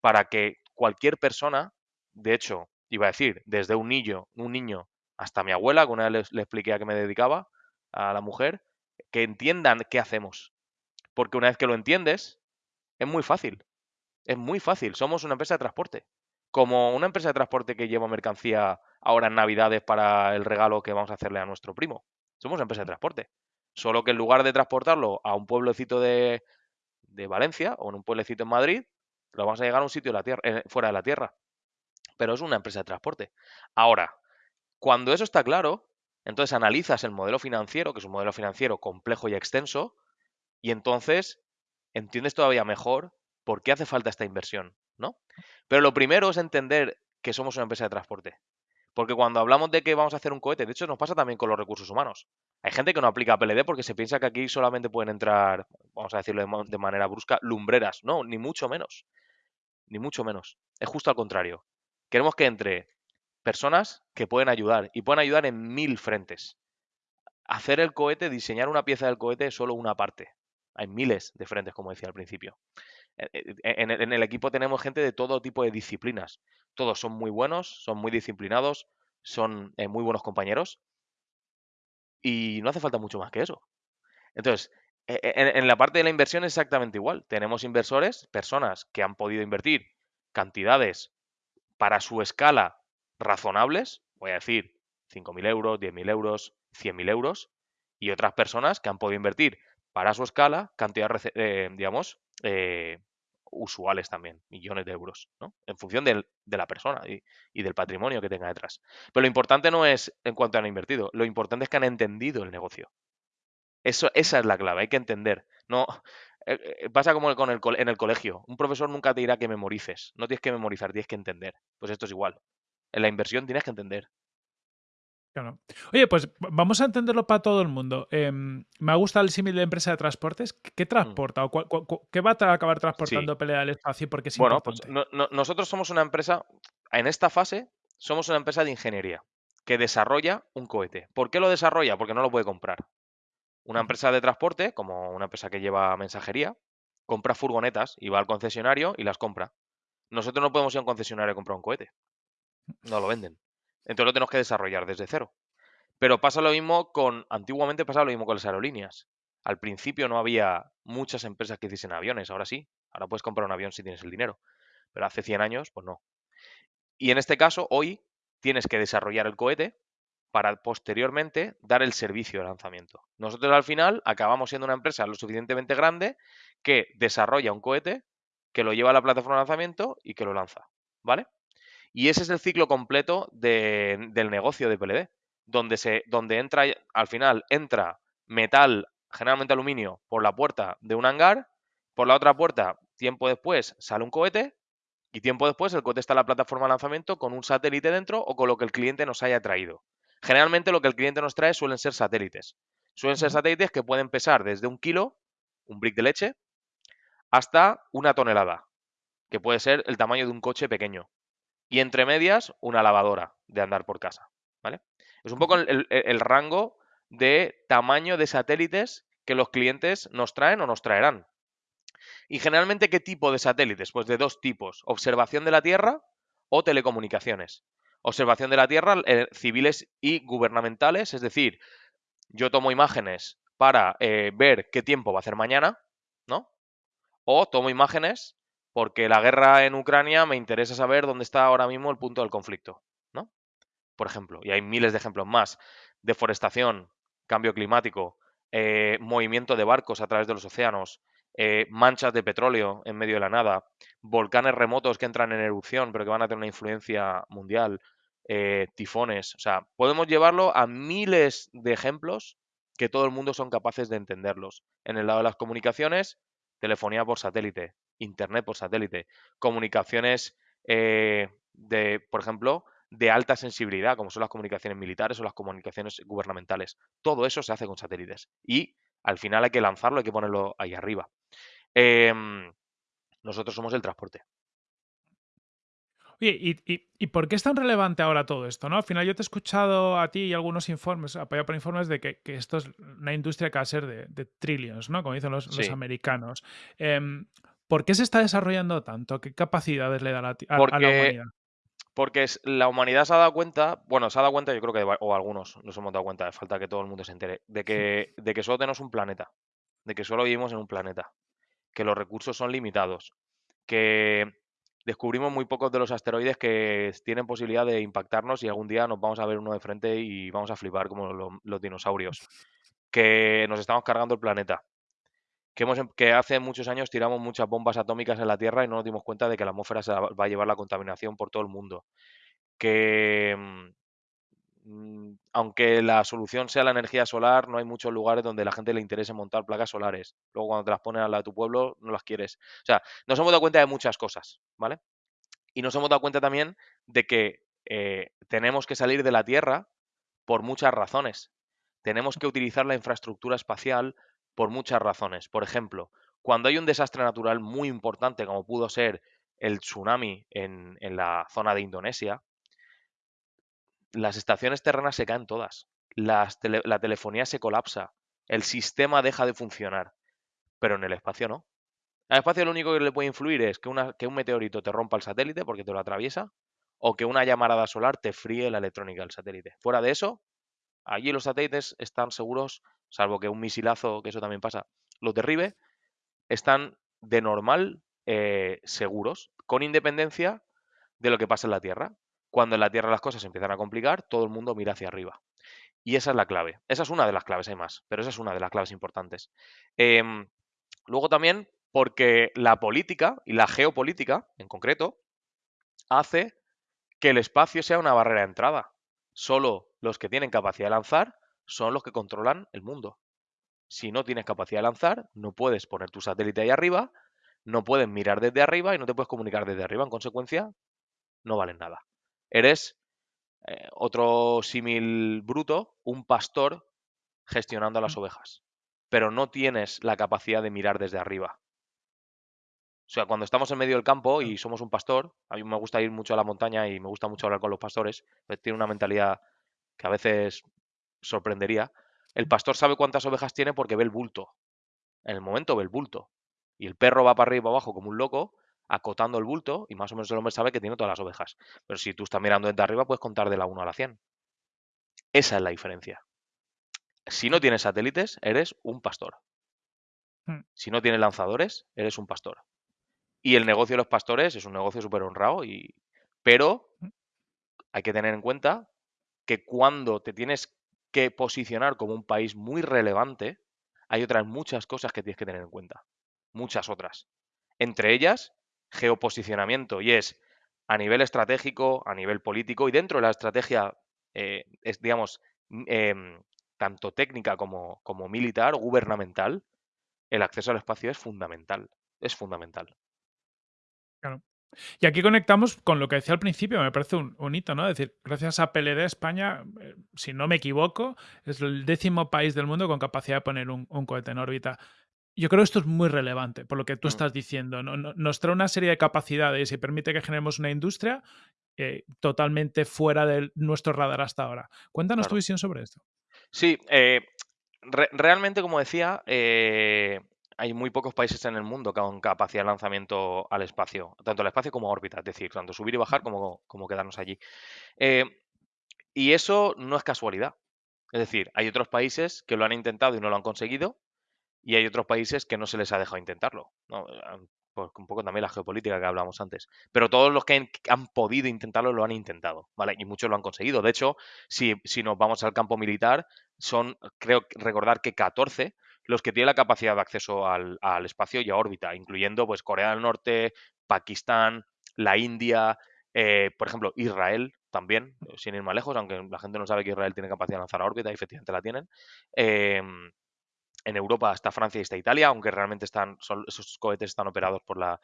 para que cualquier persona, de hecho, iba a decir, desde un niño, un niño hasta mi abuela, que una vez le, expliqué a qué me dedicaba, a la mujer, que entiendan qué hacemos. Porque una vez que lo entiendes, es muy fácil. Es muy fácil. Somos una empresa de transporte. Como una empresa de transporte que lleva mercancía ahora en Navidades para el regalo que vamos a hacerle a nuestro primo. Somos una empresa de transporte. Solo que en lugar de transportarlo a un pueblecito de, de Valencia o en un pueblecito en Madrid, lo vamos a llegar a un sitio de la tierra, eh, fuera de la tierra pero es una empresa de transporte. Ahora, cuando eso está claro, entonces analizas el modelo financiero, que es un modelo financiero complejo y extenso, y entonces entiendes todavía mejor por qué hace falta esta inversión, ¿no? Pero lo primero es entender que somos una empresa de transporte. Porque cuando hablamos de que vamos a hacer un cohete, de hecho nos pasa también con los recursos humanos. Hay gente que no aplica PLD porque se piensa que aquí solamente pueden entrar, vamos a decirlo de manera brusca, lumbreras. No, ni mucho menos. Ni mucho menos. Es justo al contrario. Queremos que entre personas que pueden ayudar y pueden ayudar en mil frentes. Hacer el cohete, diseñar una pieza del cohete es solo una parte. Hay miles de frentes, como decía al principio. E, e, en el, equipo tenemos gente de todo tipo de disciplinas. Todos son muy buenos, son muy disciplinados, son eh, muy buenos compañeros. Y no hace falta mucho más que eso. Entonces, e, en, la parte de la inversión es exactamente igual. Tenemos inversores, personas que han podido invertir cantidades para su escala razonables, voy a decir 5.000 euros, 10.000 euros, 100.000 euros, y otras personas que han podido invertir para su escala cantidades, eh, digamos, eh, usuales también, millones de euros, ¿no? En función de la persona y, del patrimonio que tenga detrás. Pero lo importante no es en cuanto han invertido, lo importante es que han entendido el negocio. Eso, esa es la clave, hay que entender. No, eh, pasa como con el, en el colegio. Un profesor nunca te dirá que memorices. No tienes que memorizar, tienes que entender. Pues esto es igual. En la inversión tienes que entender. Claro. Oye, pues vamos a entenderlo para todo el mundo. Em, me gusta el símil de empresa de transportes. ¿Qué mm. transporta o qué va a acabar transportando Pelea del Espacio? Porque bueno, pues nosotros somos una empresa, en esta fase, somos una empresa de ingeniería. que desarrolla un cohete. ¿Por qué lo desarrolla? Porque no lo puede comprar. Una empresa de transporte, como una empresa que lleva mensajería, compra furgonetas y va al concesionario y las compra. Nosotros no podemos ir a un concesionario a comprar un cohete. No lo venden. Entonces lo tenemos que desarrollar desde cero. Pero pasa lo mismo con, antiguamente pasaba lo mismo con las aerolíneas. Al principio no había muchas empresas que hiciesen aviones, ahora sí. Ahora puedes comprar un avión si tienes el dinero. Pero hace 100 años, pues no. Y en este caso, hoy tienes que desarrollar el cohete para posteriormente dar el servicio de lanzamiento. Nosotros al final acabamos siendo una empresa lo suficientemente grande que desarrolla un cohete, que lo lleva a la plataforma de lanzamiento y que lo lanza. ¿Vale? Y ese es el ciclo completo de- del negocio de PLD, donde, se, donde entra, al final entra metal, generalmente aluminio, por la puerta de un hangar, por la otra puerta, tiempo después, sale un cohete y tiempo después el cohete está en la plataforma de lanzamiento con un satélite dentro o con lo que el cliente nos haya traído. Generalmente lo que el cliente nos trae suelen ser satélites. Suelen ser satélites que pueden pesar desde un kilo, un brick de leche, hasta una tonelada, que puede ser el tamaño de un coche pequeño. Y entre medias, una lavadora de andar por casa. ¿Vale? Es un poco el, el- el rango de tamaño de satélites que los clientes nos traen o nos traerán. Y generalmente, ¿qué tipo de satélites? Pues de dos tipos, observación de la Tierra o telecomunicaciones. Observación de la Tierra, eh, civiles y gubernamentales, es decir, yo tomo imágenes para eh, ver qué tiempo va a hacer mañana, ¿no? O tomo imágenes porque la guerra en Ucrania me interesa saber dónde está ahora mismo el punto del conflicto, ¿no? Por ejemplo, y hay miles de ejemplos más. Deforestación, cambio climático, eh, movimiento de barcos a través de los océanos, eh, manchas de petróleo en medio de la nada, volcanes remotos que entran en erupción pero que van a tener una influencia mundial, eh, tifones. O sea, podemos llevarlo a miles de ejemplos que todo el mundo son capaces de entenderlos. En el lado de las comunicaciones, telefonía por satélite, internet por satélite, comunicaciones eh, de, por ejemplo, de alta sensibilidad, como son las comunicaciones militares o las comunicaciones gubernamentales. Todo eso se hace con satélites. Y al final hay que lanzarlo, hay que ponerlo ahí arriba. Em, nosotros somos el transporte. Oye, ¿y, y, y por qué es tan relevante ahora todo esto? ¿no? Al final yo te he escuchado a ti y algunos informes, apoyado por informes de que, que esto es una industria que va a ser de, de trillions, ¿no? Como dicen los, americanos. Em, ¿Por qué se está desarrollando tanto? ¿Qué capacidades le da la a, a la humanidad? Porque la humanidad se ha dado cuenta, bueno, se ha dado cuenta, yo creo que, o algunos nos hemos dado cuenta, falta que todo el mundo se entere, de que, de que solo tenemos un planeta, de que solo vivimos en un planeta, que los recursos son limitados, que descubrimos muy pocos de los asteroides que tienen posibilidad de impactarnos y algún día nos vamos a ver uno de frente y vamos a flipar como lo- los dinosaurios, que nos estamos cargando el planeta, que, hemos, em- que hace muchos años tiramos muchas bombas atómicas en la Tierra y no nos dimos cuenta de que la atmósfera se va a llevar la contaminación por todo el mundo que mm, mm, aunque la solución sea la energía solar, no hay muchos lugares donde la gente le interese montar placas solares. Luego cuando te las ponen al lado de tu pueblo, no las quieres. O sea, nos hemos dado cuenta de muchas cosas, ¿vale? Y nos hemos dado cuenta también de que eh, tenemos que salir de la Tierra por muchas razones. Tenemos que utilizar la infraestructura espacial por muchas razones. Por ejemplo, cuando hay un desastre natural muy importante, como pudo ser el tsunami en, la zona de Indonesia, las estaciones terrenas se caen todas. La telefonía se colapsa. El sistema deja de funcionar. Pero en el espacio no. Al espacio lo único que le puede influir es que, que un meteorito te rompa el satélite porque te lo atraviesa o que una llamarada solar te fríe la electrónica del satélite. Fuera de eso, allí los satélites están seguros, salvo que un misilazo, que eso también pasa, los derribe, están de normal eh, seguros, con independencia de lo que pasa en la Tierra. Cuando en la Tierra las cosas se empiezan a complicar, todo el mundo mira hacia arriba. Y esa es la clave. Esa es una de las claves, hay más, pero esa es una de las claves importantes. Em, luego también porque la política y la geopolítica, en concreto, hace que el espacio sea una barrera de entrada. Solo los que tienen capacidad de lanzar son los que controlan el mundo. Si no tienes capacidad de lanzar, no puedes poner tu satélite ahí arriba, no puedes mirar desde arriba y no te puedes comunicar desde arriba. En consecuencia, no valen nada. Eres eh, otro símil bruto, un pastor gestionando a las ovejas, pero no tienes la capacidad de mirar desde arriba. O sea, cuando estamos en medio del campo y somos un pastor, a mí me gusta ir mucho a la montaña y me gusta mucho hablar con los pastores, pues tienen una mentalidad que a veces sorprendería, el pastor sabe cuántas ovejas tiene porque ve el bulto. En el momento ve el bulto. Y el perro va para arriba y para abajo como un loco, acotando el bulto, y más o menos el hombre sabe que tiene todas las ovejas. Pero si tú estás mirando desde arriba, puedes contar de la 1 a la 100. Esa es la diferencia. Si no tienes satélites, eres un pastor. Hmm. Si no tienes lanzadores, eres un pastor. Y el negocio de los pastores es un negocio súper honrado, y... pero Mm. hay que tener en cuenta que cuando te tienes que posicionar como un país muy relevante, hay otras muchas cosas que tienes que tener en cuenta. Muchas otras. Entre ellas, geoposicionamiento. Y es a nivel estratégico, a nivel político y dentro de la estrategia, eh, es, digamos, m- em, tanto técnica como, como militar gubernamental, el acceso al espacio es fundamental. Es fundamental. Y aquí conectamos con lo que decía al principio, me parece un, un hito, ¿no? Es decir, gracias a PLD España, eh, si no me equivoco, es el décimo país del mundo con capacidad de poner un, un cohete en órbita. Yo creo que esto es muy relevante, por lo que tú Mm. estás diciendo. ¿no? No- Nos trae una serie de capacidades y permite que generemos una industria eh, totalmente fuera de nuestro radar hasta ahora. Cuéntanos tu visión sobre esto. Sí, eh, re- realmente, como decía, eh, hay muy pocos países en el mundo con capacidad de lanzamiento al espacio, tanto al espacio como a órbita, es decir, tanto subir y bajar como, como quedarnos allí. Eh, y eso no es casualidad. Es decir, hay otros países que lo han intentado y no lo han conseguido, y hay otros países que no se les ha dejado intentarlo. ¿no? Pues un poco también la geopolítica que hablamos antes. Pero todos los que han, han podido intentarlo lo han intentado, ¿vale? Y muchos lo han conseguido. De hecho, si, si nos vamos al campo militar, son, creo recordar que 14 los que tienen la capacidad de acceso al, espacio y a órbita, incluyendo pues Corea del Norte, Pakistán, la India, eh, por ejemplo, Israel también, eh, sin ir más lejos, aunque la gente no sabe que Israel tiene capacidad de lanzar a órbita, y efectivamente la tienen. Em, en Europa está Francia y está Italia, aunque realmente están, esos cohetes están operados por la,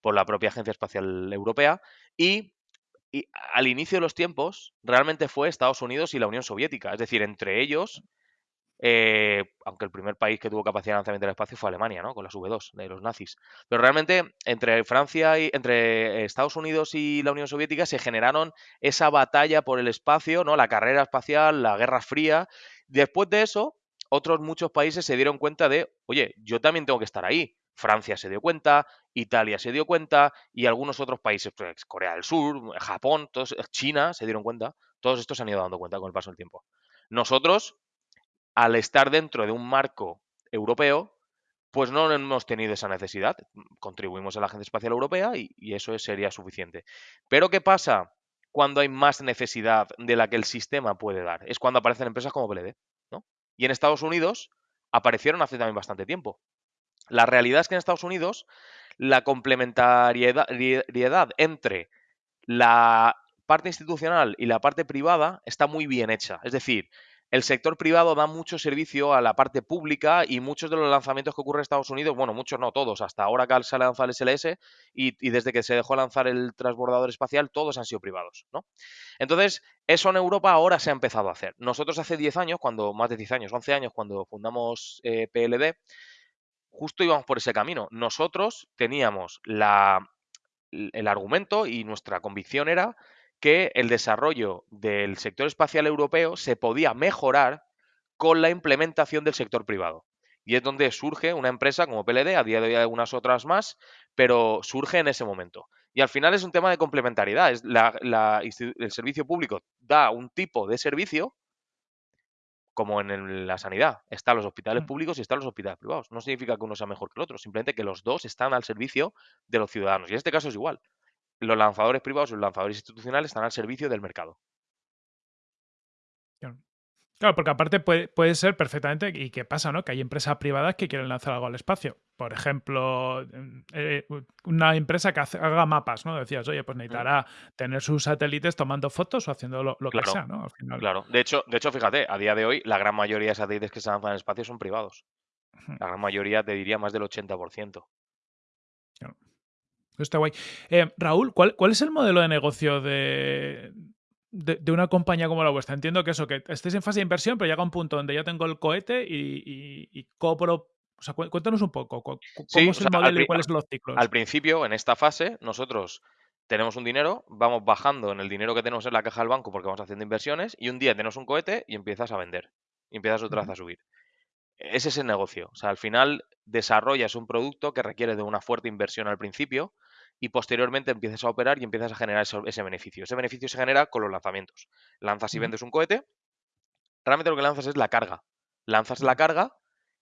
por la propia Agencia Espacial Europea. Y al inicio de los tiempos, realmente fue Estados Unidos y la Unión Soviética. Es decir, entre ellos, eh, aunque el primer país que tuvo capacidad de lanzamiento del espacio fue Alemania, ¿no? Con las V2 de los nazis. Pero realmente entre Francia y entre Estados Unidos y la Unión Soviética se generaron esa batalla por el espacio, ¿no? La carrera espacial, la Guerra Fría. Después de eso, otros muchos países se dieron cuenta de, oye, yo también tengo que estar ahí. Francia se dio cuenta, Italia se dio cuenta y algunos otros países, pues, Corea del Sur, Japón, China se dieron cuenta. Todos estos se han ido dando cuenta con el paso del tiempo. Nosotros, al estar dentro de un marco europeo, pues no hemos tenido esa necesidad. Contribuimos a la Agencia Espacial Europea y, eso es- sería suficiente. Pero ¿qué pasa cuando hay más necesidad de la que el sistema puede dar? Es cuando aparecen empresas como PLD, ¿no? Y en Estados Unidos aparecieron hace también bastante tiempo. La realidad es que en Estados Unidos la complementariedad riedad entre la parte institucional y la parte privada está muy bien hecha. Es decir, el sector privado da mucho servicio a la parte pública y muchos de los lanzamientos que ocurren en Estados Unidos, bueno, muchos no todos, hasta ahora que se ha lanzado el SLS y, y desde que se dejó lanzar el transbordador espacial, todos han sido privados, ¿no? Entonces, eso en Europa ahora se ha empezado a hacer. Nosotros hace 10 años, cuando, más de 10 años, 11 años, cuando fundamos eh, PLD, justo íbamos por ese camino. Nosotros teníamos la, el argumento y nuestra convicción era que el desarrollo del sector espacial europeo se podía mejorar con la implementación del sector privado. Y es donde surge una empresa como PLD, a día de hoy hay algunas otras más, pero surge en ese momento. Y al final es un tema de complementariedad. Es la, la, el servicio público da un tipo de servicio como en la sanidad. Están los hospitales públicos y están los hospitales privados. No significa que uno sea mejor que el otro, simplemente que los dos están al servicio de los ciudadanos. Y en este caso es igual. Los lanzadores privados y los lanzadores institucionales están al servicio del mercado. Claro. Porque aparte puede, puede, ser perfectamente, ¿y qué pasa? ¿no? Que hay empresas privadas que quieren lanzar algo al espacio. Por ejemplo, eh, una empresa que hace, haga mapas, ¿no? Decías, oye, pues necesitará mm. tener sus satélites tomando fotos o haciendo lo, lo claro, que sea, ¿no? Al final. Claro, de hecho, de hecho, fíjate, a día de hoy la gran mayoría de satélites que se lanzan al espacio son privados. La gran mayoría, te diría, más del 80%. Claro. Está guay. Eh, Raúl, ¿cuál, ¿cuál es el modelo de negocio de, de, de, una compañía como la vuestra. Entiendo que eso, que estéis en fase de inversión, pero llega un punto donde ya tengo el cohete y, y, y cobro. O sea, cuéntanos un poco, ¿cómo sí, es el sea, modelo y cuáles son los ciclos? Al principio, en esta fase, nosotros tenemos un dinero, vamos bajando en el dinero que tenemos en la caja del banco porque vamos haciendo inversiones y un día tenemos un cohete y empiezas a vender y empiezas otra vez a subir. Ese es el negocio. O sea, al final desarrollas un producto que requiere de una fuerte inversión al principio y posteriormente empiezas a operar y empiezas a generar eso- ese beneficio. Ese beneficio se genera con los lanzamientos. Lanzas y vendes un cohete, realmente lo que lanzas es la carga. Lanzas la carga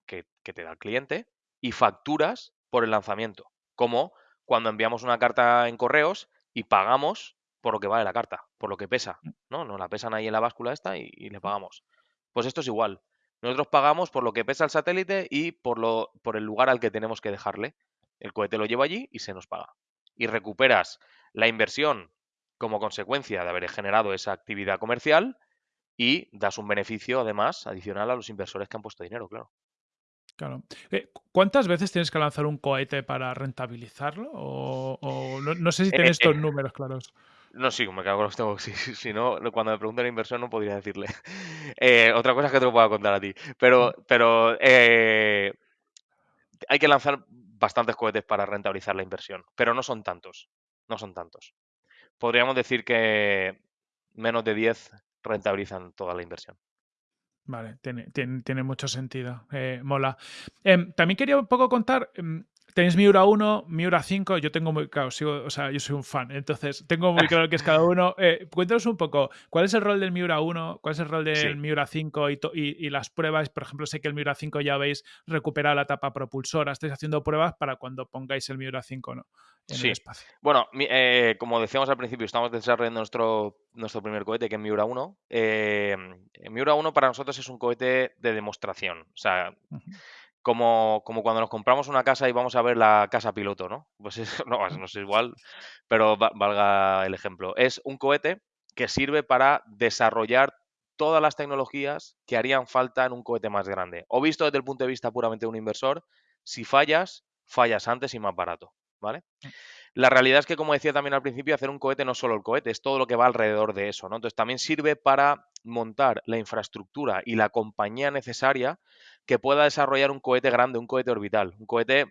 que, que te da el cliente y facturas por el lanzamiento. Como cuando enviamos una carta en correos y pagamos por lo que vale la carta, por lo que pesa. ¿no? Nos la pesan ahí en la báscula esta y, y le pagamos. Pues esto es igual. Nosotros pagamos por lo que pesa el satélite y por, lo, por el lugar al que tenemos que dejarle. El cohete lo lleva allí y se nos paga. Y recuperas la inversión como consecuencia de haber generado esa actividad comercial y das un beneficio además adicional a los inversores que han puesto dinero, claro. Claro. Eh, cu- ¿Cuántas veces tienes que lanzar un cohete para rentabilizarlo? O, o no, no sé si tienes Eh, estos números claros. no, sí, me cago en los tengo. Si, no, cuando me preguntan la inversión no podría decirle. <laughs> Eh, otra cosa es que te lo pueda contar a ti. Pero, pero eh, hay que lanzar bastantes cohetes para rentabilizar la inversión. Pero no son tantos. No son tantos. Podríamos decir que menos de 10 rentabilizan toda la inversión. Vale, tiene, tiene, mucho sentido. eh, mola. Em, también quería un poco contar. Tenéis Miura 1, Miura 5. Yo tengo muy claro, sigo, o sea, yo soy un fan, entonces tengo muy claro qué es cada uno. Eh, cuéntanos un poco, ¿cuál es el rol del Miura 1? ¿Cuál es el rol del Sí. Miura 5 y, to- y- y las pruebas? Por ejemplo, sé que el Miura 5 ya habéis recuperado la tapa propulsora. Estáis haciendo pruebas para cuando pongáis el Miura 5 ¿no? en Sí. el espacio. Bueno, eh, como decíamos al principio, estamos desarrollando nuestro, nuestro primer cohete, que es Miura 1. Eh, Miura 1 para nosotros es un cohete de demostración. O sea. Como, como cuando nos compramos una casa y vamos a ver la casa piloto, ¿no? <laughs> Pues es, no, no es igual, pero va- valga el ejemplo. Es un cohete que sirve para desarrollar todas las tecnologías que harían falta en un cohete más grande. O visto desde el punto de vista puramente de un inversor, si fallas, fallas antes y más barato, ¿vale? La realidad es que, como decía también al principio, hacer un cohete no es solo el cohete, es todo lo que va alrededor de eso, ¿no? Entonces también sirve para montar la infraestructura y la compañía necesaria que pueda desarrollar un cohete grande, un cohete orbital, un cohete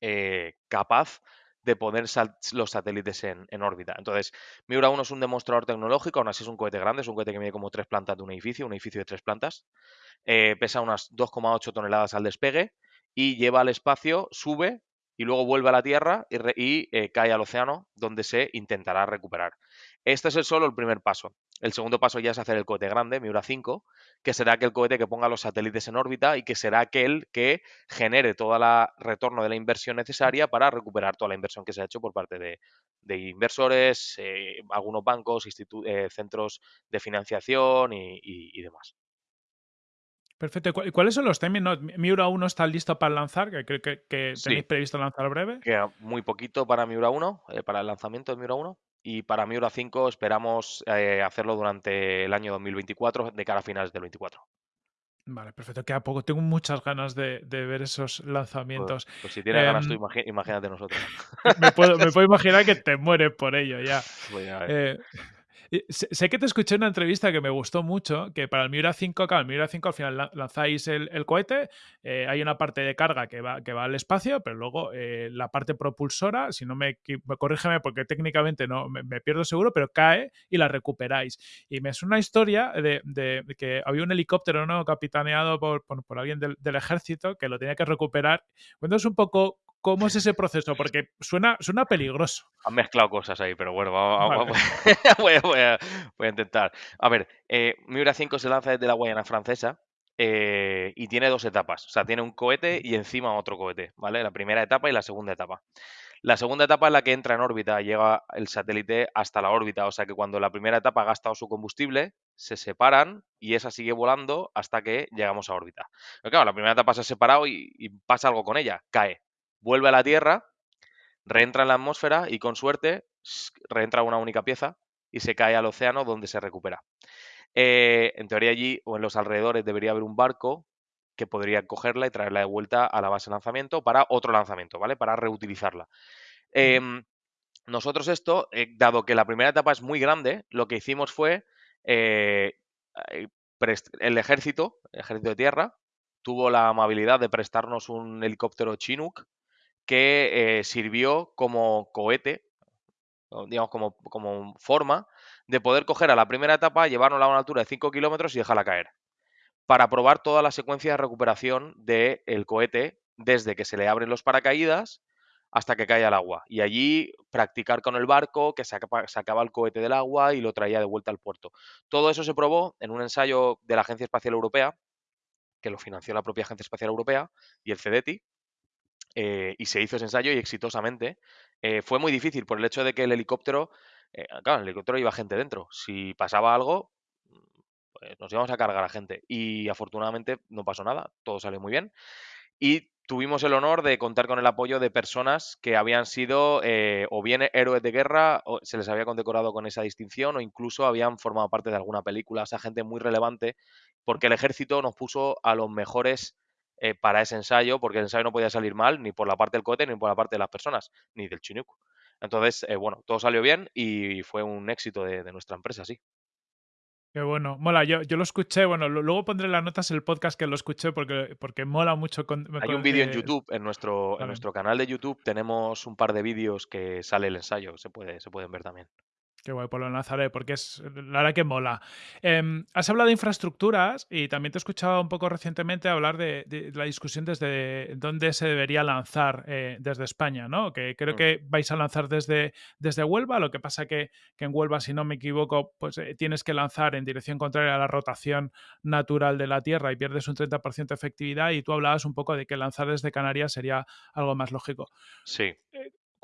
eh, capaz de poner los satélites en, órbita. Entonces, Miura 1 es un demostrador tecnológico, aún así es un cohete grande, es un cohete que mide como tres plantas de un edificio, un edificio de tres plantas. Eh, pesa unas 2,8 toneladas al despegue y lleva al espacio, sube y luego vuelve a la Tierra y, eh, cae al océano, donde se intentará recuperar. Este es el solo el primer paso. El segundo paso ya es hacer el cohete grande, Miura 5, que será aquel cohete que ponga los satélites en órbita y que será aquel que genere todo el retorno de la inversión necesaria para recuperar toda la inversión que se ha hecho por parte de, de inversores, eh, algunos bancos, eh, centros de financiación y- y- y demás. Perfecto. ¿Y cu- y ¿Cuáles son los timings? No, Miura 1 está listo para lanzar, que creo que, que Sí. tenéis previsto lanzar breve. Queda muy poquito para Miura 1, eh, para el lanzamiento de Miura 1. Y para Miura 5 esperamos eh, hacerlo durante el año 2024, de cara a finales del 24. Vale, perfecto. Queda poco. Tengo muchas ganas de, de ver esos Pues, lanzamientos. pues si tienes ganas tú, Em, imagínate nosotros. <laughs> me, puedo, me puedo <laughs> imaginar que te mueres por ello ya. Pues ya. Eh, sé, sé que te escuché en una entrevista que me gustó mucho, que para el Miura 5, claro, el Miura 5 al final la- lanzáis el, cohete, eh, hay una parte de carga que va, que va al espacio, pero luego eh, la parte propulsora, si no me, corrígeme porque técnicamente no me, pierdo seguro, pero cae y la recuperáis. Y me es una historia de, que había un helicóptero ¿no? capitaneado por, por- por alguien del, del ejército que lo tenía que recuperar. Cuéntanos un poco cómo es ese proceso, porque suena, suena peligroso. Han mezclado cosas ahí, pero bueno, vamos, Vale. vamos- <laughs> voy, a, voy a- voy a intentar. A ver, eh, Miura 5 se lanza desde la Guayana Francesa eh, y tiene dos etapas. O sea, tiene un cohete y encima otro cohete, ¿vale? La primera etapa y la segunda etapa. La segunda etapa es la que entra en órbita, llega el satélite hasta la órbita, o sea que cuando la primera etapa ha gastado su combustible, se separan y esa sigue volando hasta que llegamos a órbita. Pero claro, la primera etapa se ha separado y, y pasa algo con ella, cae, vuelve a la Tierra, reentra en la atmósfera y con suerte reentra una única pieza y se cae al océano donde se recupera. Eh, en teoría allí o en los alrededores debería haber un barco que podría cogerla y traerla de vuelta a la base de lanzamiento para otro lanzamiento, ¿vale? Para reutilizarla. Em, nosotros esto, eh, dado que la primera etapa es muy grande, lo que hicimos fue eh, el ejército, el ejército de tierra, tuvo la amabilidad de prestarnos un helicóptero Chinook que eh, sirvió como cohete digamos, como, como forma de poder coger a la primera etapa, llevarnos a una altura de 5 kilómetros y dejarla caer. Para probar toda la secuencia de recuperación del cohete desde que se le abren los paracaídas hasta que cae al agua. Y allí practicar con el barco, que saca- sacaba el cohete del agua y lo traía de vuelta al puerto. Todo eso se probó en un ensayo de la Agencia Espacial Europea, que lo financió la propia Agencia Espacial Europea y el CEDETI, eh, y se hizo ese ensayo y exitosamente. Eh, fue muy difícil por el hecho de que el helicóptero, eh, claro, el helicóptero iba gente dentro. Si pasaba algo, pues nos íbamos a cargar a gente. Y afortunadamente no pasó nada, todo salió muy bien. Y tuvimos el honor de contar con el apoyo de personas que habían sido o bien héroes de guerra, o se les había condecorado con esa distinción, o incluso habían formado parte de alguna película. O sea, gente muy relevante, porque el ejército nos puso a los mejores eh, para ese ensayo, porque el ensayo no podía salir mal ni por la parte del cohete, ni por la parte de las personas, ni del Chinook. Entonces, eh, bueno, todo salió bien y fue un éxito de, de nuestra empresa, sí. Qué bueno, mola, yo, yo lo escuché, bueno, lo- luego pondré las notas el podcast que lo escuché porque, porque mola mucho. Con, Hay con- un vídeo en eh, YouTube, en nuestro, en nuestro canal de YouTube tenemos un par de vídeos que sale el ensayo, se, puede, se pueden ver también. Qué guay, pues lo enlazaré porque es la verdad que mola. Em, has hablado de infraestructuras y también te he escuchado un poco recientemente hablar de, de la discusión desde dónde se debería lanzar eh, desde España, ¿no? Que creo Mm. que vais a lanzar desde, desde Huelva, lo que pasa que, que en Huelva, si no me equivoco, pues eh, tienes que lanzar en dirección contraria a la rotación natural de la Tierra y pierdes un 30% de efectividad y tú hablabas un poco de que lanzar desde Canarias sería algo más lógico. Sí,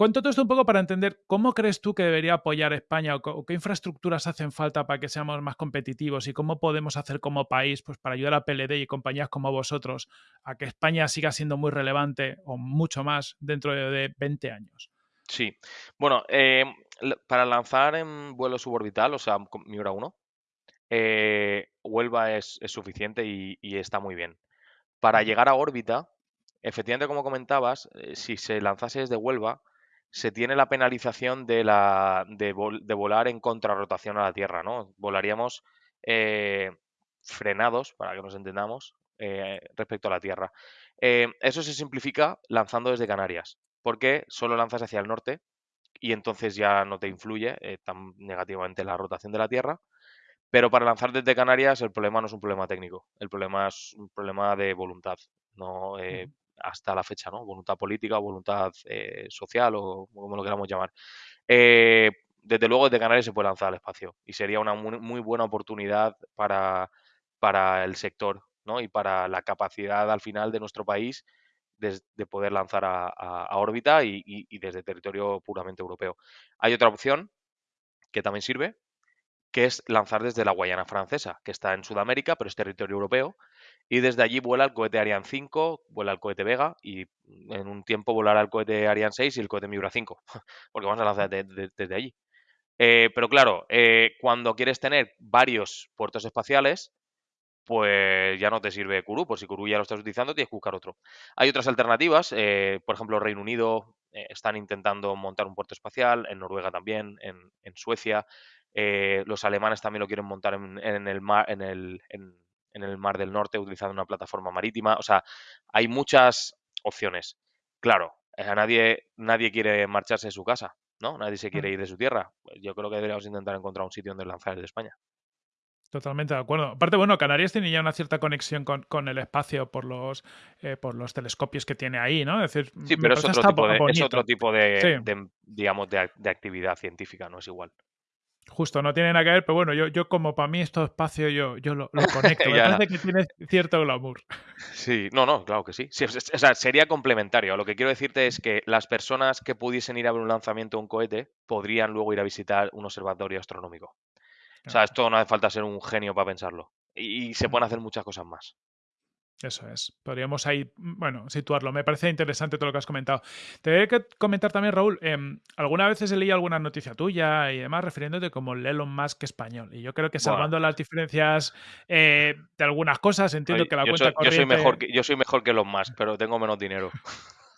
Cuento todo esto un poco para entender cómo crees tú que debería apoyar España o, qué infraestructuras hacen falta para que seamos más competitivos y cómo podemos hacer como país pues, para ayudar a PLD y compañías como vosotros a que España siga siendo muy relevante o mucho más dentro de, de 20 años. sí. Bueno, eh, l- para lanzar en vuelo suborbital, o sea, Miura 1, eh, Huelva es, es suficiente y, y está muy bien. Para llegar a órbita, efectivamente, como comentabas, eh, si se lanzase desde Huelva, se tiene la penalización de, la, de, vol- de volar en contrarrotación a la Tierra, ¿no? Volaríamos eh, frenados, para que nos entendamos, eh, respecto a la Tierra. Eh, eso se simplifica lanzando desde Canarias, porque solo lanzas hacia el norte y entonces ya no te influye tan negativamente la rotación de la Tierra. Pero para lanzar desde Canarias el problema no es un problema técnico, el problema es un problema de voluntad, no. Hasta la fecha, ¿no? Voluntad política voluntad eh, social o como lo queramos llamar. Eh, desde luego desde Canarias se puede lanzar al espacio y sería una muy, muy buena oportunidad para, para el sector, ¿no? Y para la capacidad al final de nuestro país de, de poder lanzar a, órbita y- y desde territorio puramente europeo. Hay otra opción que también sirve, que es lanzar desde la Guayana Francesa, que está en Sudamérica, pero es territorio europeo, y desde allí vuela el cohete Ariane 5, vuela el cohete Vega, y en un tiempo volará el cohete Ariane 6 y el cohete Miura 5, <laughs> porque vamos a lanzar de- de- desde allí. Eh, pero claro, eh, cuando quieres tener varios puertos espaciales, pues ya no te sirve Kourou, por si Kourou ya lo estás utilizando, tienes que buscar otro. Hay otras alternativas, eh, por ejemplo, Reino Unido están intentando montar un puerto espacial, en Noruega también, en, en Suecia, los alemanes también lo quieren montar en, en el mar, en el, en- en el mar del Norte utilizando una plataforma marítima. O sea, hay muchas opciones. Claro, eh, a nadie, nadie quiere marcharse de su casa, ¿no? Nadie se quiere Mm. ir de su tierra. Yo creo que deberíamos intentar encontrar un sitio donde lanzar desde España. Totalmente de acuerdo. Aparte, bueno, Canarias tiene ya una cierta conexión con, con el espacio por los, eh, por los telescopios que tiene ahí, ¿no? Es decir, Sí, pero es otro tipo de, es otro tipo de, Sí. de, digamos, de, de actividad científica, no es igual. Justo, no tiene nada que ver, pero bueno, yo, yo como para mí esto espacio, yo, yo lo, lo <laughs> conecto. Me parece que tiene cierto glamour. Sí, no, no, claro que sí. O sea, sería complementario. Lo que quiero decirte es que las personas que pudiesen ir a ver un lanzamiento de un cohete podrían luego ir a visitar un observatorio astronómico. O sea, esto no hace falta ser un genio para pensarlo. Y, y se pueden hacer muchas cosas más. Eso es. Podríamos ahí, mm, bueno, situarlo. Me parece interesante todo lo que has comentado. Te voy a que comentar también, Raúl, em, algunas veces he leído alguna noticia tuya y demás refiriéndote como el Elon Musk español. Y yo creo que Bueno. salvando las diferencias eh, de algunas cosas, entiendo que la yo, cuenta soy, yo corriente... soy mejor que, yo soy mejor que los más, pero tengo menos dinero.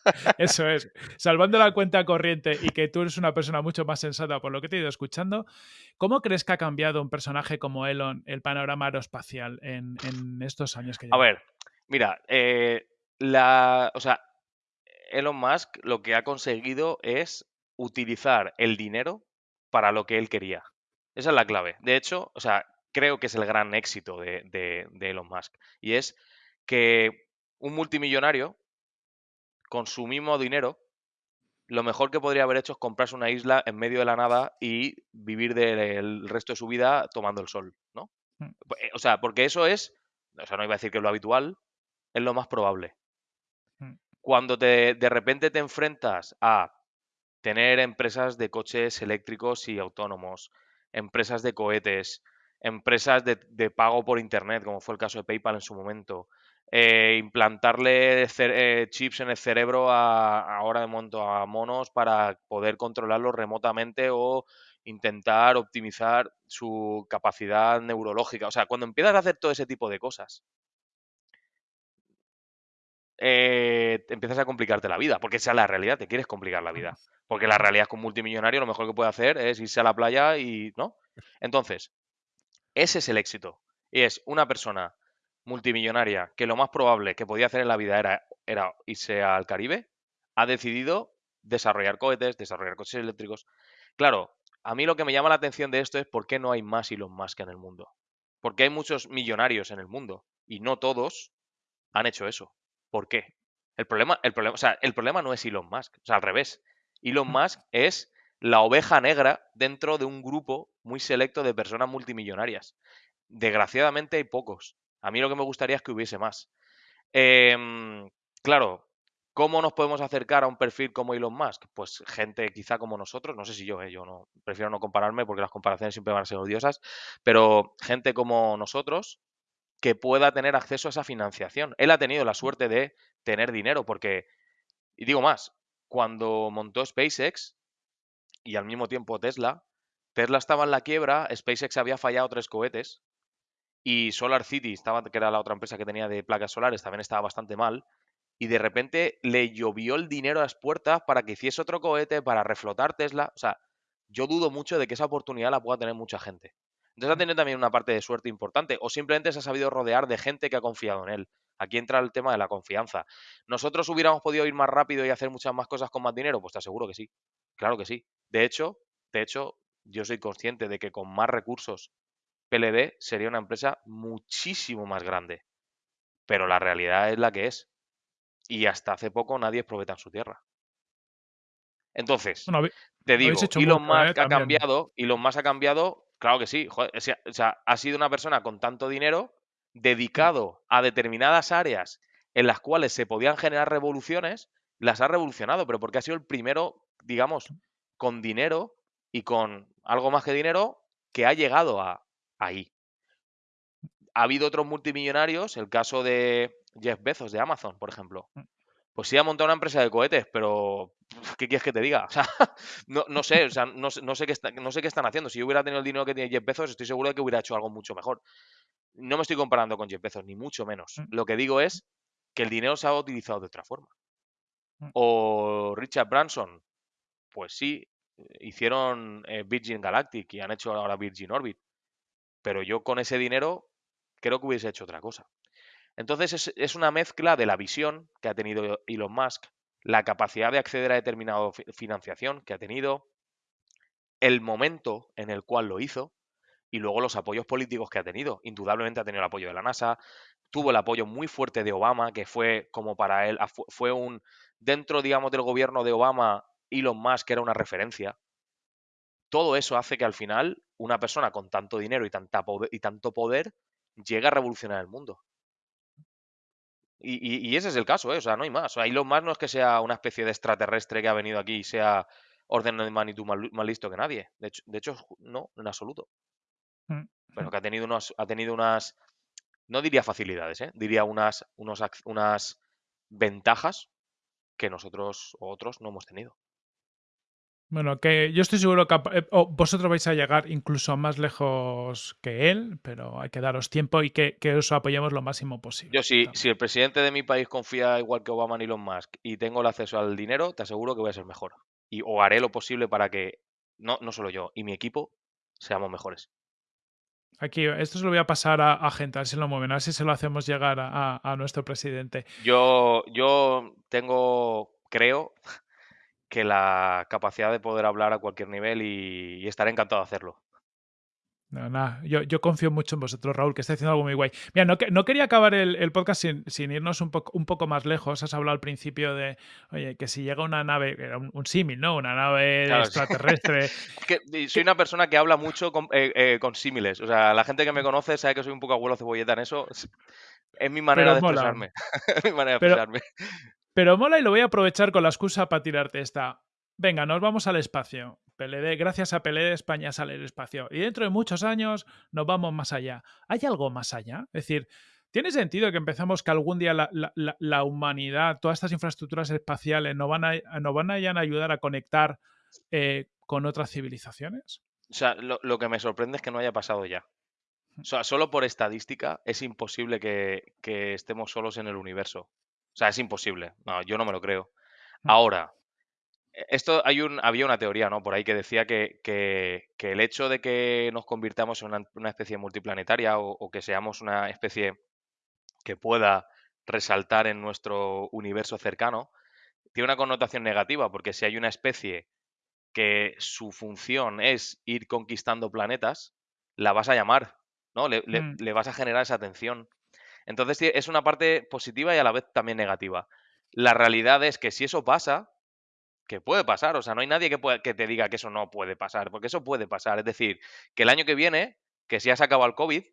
<laughs> Eso es. Salvando la cuenta corriente y que tú eres una persona mucho más sensata por lo que te he ido escuchando, ¿cómo crees que ha cambiado un personaje como Elon el panorama aeroespacial en, en estos años que A lleva? ver, mira, eh, la, o sea, Elon Musk lo que ha conseguido es utilizar el dinero para lo que él quería. Esa es la clave. De hecho, o sea, creo que es el gran éxito de, de- de Elon Musk. Y es que un multimillonario, con su mismo dinero, lo mejor que podría haber hecho es comprarse una isla en medio de la nada y vivir del resto de su vida tomando el sol, ¿no? Mm. Eh, O sea, porque eso es, o sea, no iba a decir que es lo habitual, es lo más probable. Mm. Cuando te, de repente te enfrentas a tener empresas de coches eléctricos y autónomos, empresas de cohetes, empresas de, de pago por internet, como fue el caso de PayPal en su momento, eh, implantarle eh, chips en el cerebro a, ahora de momento a monos para poder controlarlos remotamente o intentar optimizar su capacidad neurológica. O sea, cuando empiezas a hacer todo ese tipo de cosas, eh, empiezas a complicarte la vida, porque esa es la realidad, te quieres complicar la vida. Porque la realidad es que un multimillonario lo mejor que puede hacer es irse a la playa y, ¿no? Entonces, ese es el éxito. Y es una persona multimillonaria que lo más probable que podía hacer en la vida era, era irse al Caribe, ha decidido desarrollar cohetes, desarrollar coches eléctricos. Claro, a mí lo que me llama la atención de esto es por qué no hay más Elon Musk en el mundo. Porque hay muchos millonarios en el mundo y no todos han hecho eso. ¿Por qué? El problema, el problema, o sea, el problema no es Elon Musk, o sea, al revés. Elon Musk es la oveja negra dentro de un grupo muy selecto de personas multimillonarias. Desgraciadamente hay pocos. A mí lo que me gustaría es que hubiese más. Em, claro, ¿cómo nos podemos acercar a un perfil como Elon Musk? Pues gente quizá como nosotros, no sé si yo, eh, yo no prefiero no compararme porque las comparaciones siempre van a ser odiosas, pero gente como nosotros que pueda tener acceso a esa financiación. Él ha tenido la suerte de tener dinero porque, y digo más, cuando montó SpaceX y al mismo tiempo Tesla, Tesla estaba en la quiebra, SpaceX había fallado tres cohetes y Solar City, estaba, que era la otra empresa que tenía de placas solares, también estaba bastante mal. Y de repente le llovió el dinero a las puertas para que hiciese otro cohete, para reflotar Tesla. O sea, yo dudo mucho de que esa oportunidad la pueda tener mucha gente. Entonces ha tenido también una parte de suerte importante. O simplemente se ha sabido rodear de gente que ha confiado en él. Aquí entra el tema de la confianza. ¿Nosotros hubiéramos podido ir más rápido y hacer muchas más cosas con más dinero? Pues te aseguro que sí. Claro que sí. De hecho, de hecho, yo soy consciente de que con más recursos PLD sería una empresa muchísimo más grande. Pero la realidad es la que es. Y hasta hace poco nadie es en su tierra. Entonces, Bueno, te digo, Elon mucho, ¿eh? Musk ha cambiado, Elon Musk ha cambiado, claro que sí, joder, o sea, o sea, ha sido una persona con tanto dinero dedicado a determinadas áreas en las cuales se podían generar revoluciones, las ha revolucionado, pero porque ha sido el primero, digamos, con dinero y con algo más que dinero que ha llegado a ahí. Ha habido otros multimillonarios, el caso de Jeff Bezos de Amazon, por ejemplo. Pues sí ha montado una empresa de cohetes, pero ¿qué quieres que te diga? <laughs> O sea, no, no sé, o sea, no, no sé qué está- no sé qué están haciendo. Si yo hubiera tenido el dinero que tiene Jeff Bezos, estoy seguro de que hubiera hecho algo mucho mejor. No me estoy comparando con Jeff Bezos, ni mucho menos. Mm. Lo que digo es que el dinero se ha utilizado de otra forma. Mm. O Richard Branson, pues sí, hicieron eh, Virgin Galactic y han hecho ahora Virgin Orbit. Pero yo con ese dinero creo que hubiese hecho otra cosa. Entonces es, una mezcla de la visión que ha tenido Elon Musk, la capacidad de acceder a determinada fi- financiación que ha tenido, el momento en el cual lo hizo y luego los apoyos políticos que ha tenido. Indudablemente ha tenido el apoyo de la NASA, tuvo el apoyo muy fuerte de Obama, que fue como para él, afu- fue un, dentro, digamos, del gobierno de Obama, Elon Musk era una referencia. Todo eso hace que al final una persona con tanto dinero y, tanta y tanto poder llegue a revolucionar el mundo. Y, y- y ese es el caso, ¿eh? O sea, no hay más. O sea, Elon Musk no es que sea una especie de extraterrestre que ha venido aquí y sea orden de magnitud más, más listo que nadie. De hecho, de hecho, no, en absoluto. Mm, Pero <laughs> que ha tenido unos, ha tenido unas, no diría facilidades, ¿eh? Diría unas, unos, unas ventajas que nosotros o otros no hemos tenido. Bueno, que yo estoy seguro que eh, o vosotros vais a llegar incluso más lejos que él, pero hay que daros tiempo y que, que os apoyemos lo máximo posible. Yo si, también. si el presidente de mi país confía igual que Obama en Elon Musk y tengo el acceso al dinero, te aseguro que voy a ser mejor. Y o haré lo posible para que, no, no solo yo, y mi equipo seamos mejores. Aquí, esto se lo voy a pasar a, a gente, a ver si lo mueven, a ver si se lo hacemos llegar a, a- a nuestro presidente. Yo, yo tengo, creo que la capacidad de poder hablar a cualquier nivel y, y estaré encantado de hacerlo. No, nada, yo, yo confío mucho en vosotros, Raúl, que estáis haciendo algo muy guay. Mira, no, que- no quería acabar el, el podcast sin, sin irnos un poco, un poco más lejos. Has hablado al principio de, oye, que si llega una nave, era un, un símil, ¿no? Una nave Claro, extraterrestre. Es <laughs> que soy una persona que habla mucho con, eh, eh, con símiles. O sea, la gente que me conoce sabe que soy un poco abuelo cebolleta en eso. <laughs> Es, mi manera de expresarme. <laughs> es mi manera de Pero- expresarme. Pero mola y lo voy a aprovechar con la excusa para tirarte esta. Venga, nos vamos al espacio. PLD, gracias a PLD España sale el espacio. Y dentro de muchos años nos vamos más allá. ¿Hay algo más allá? Es decir, ¿tiene sentido que empezamos que algún día la, la- la- humanidad, todas estas infraestructuras espaciales nos van a, nos van a ayudar a conectar eh, con otras civilizaciones? O sea, lo, lo que me sorprende es que no haya pasado ya. O sea, solo por estadística es imposible que, que estemos solos en el universo. O sea, es imposible. No, yo no me lo creo. Mm. Ahora, e- esto hay un, había una teoría, ¿no? Por ahí que decía que, que- que el hecho de que nos convirtamos en una, una especie multiplanetaria o, o que seamos una especie que pueda resaltar en nuestro universo cercano, tiene una connotación negativa, porque si hay una especie que su función es ir conquistando planetas, la vas a llamar, ¿no? Le, le- Mm. le vas a generar esa atención. Entonces es una parte positiva y a la vez también negativa. La realidad es que si eso pasa, que puede pasar, o sea, no hay nadie que, que te diga que eso no puede pasar, porque eso puede pasar. Es decir, que el año que viene, que si ya se acaba el COVID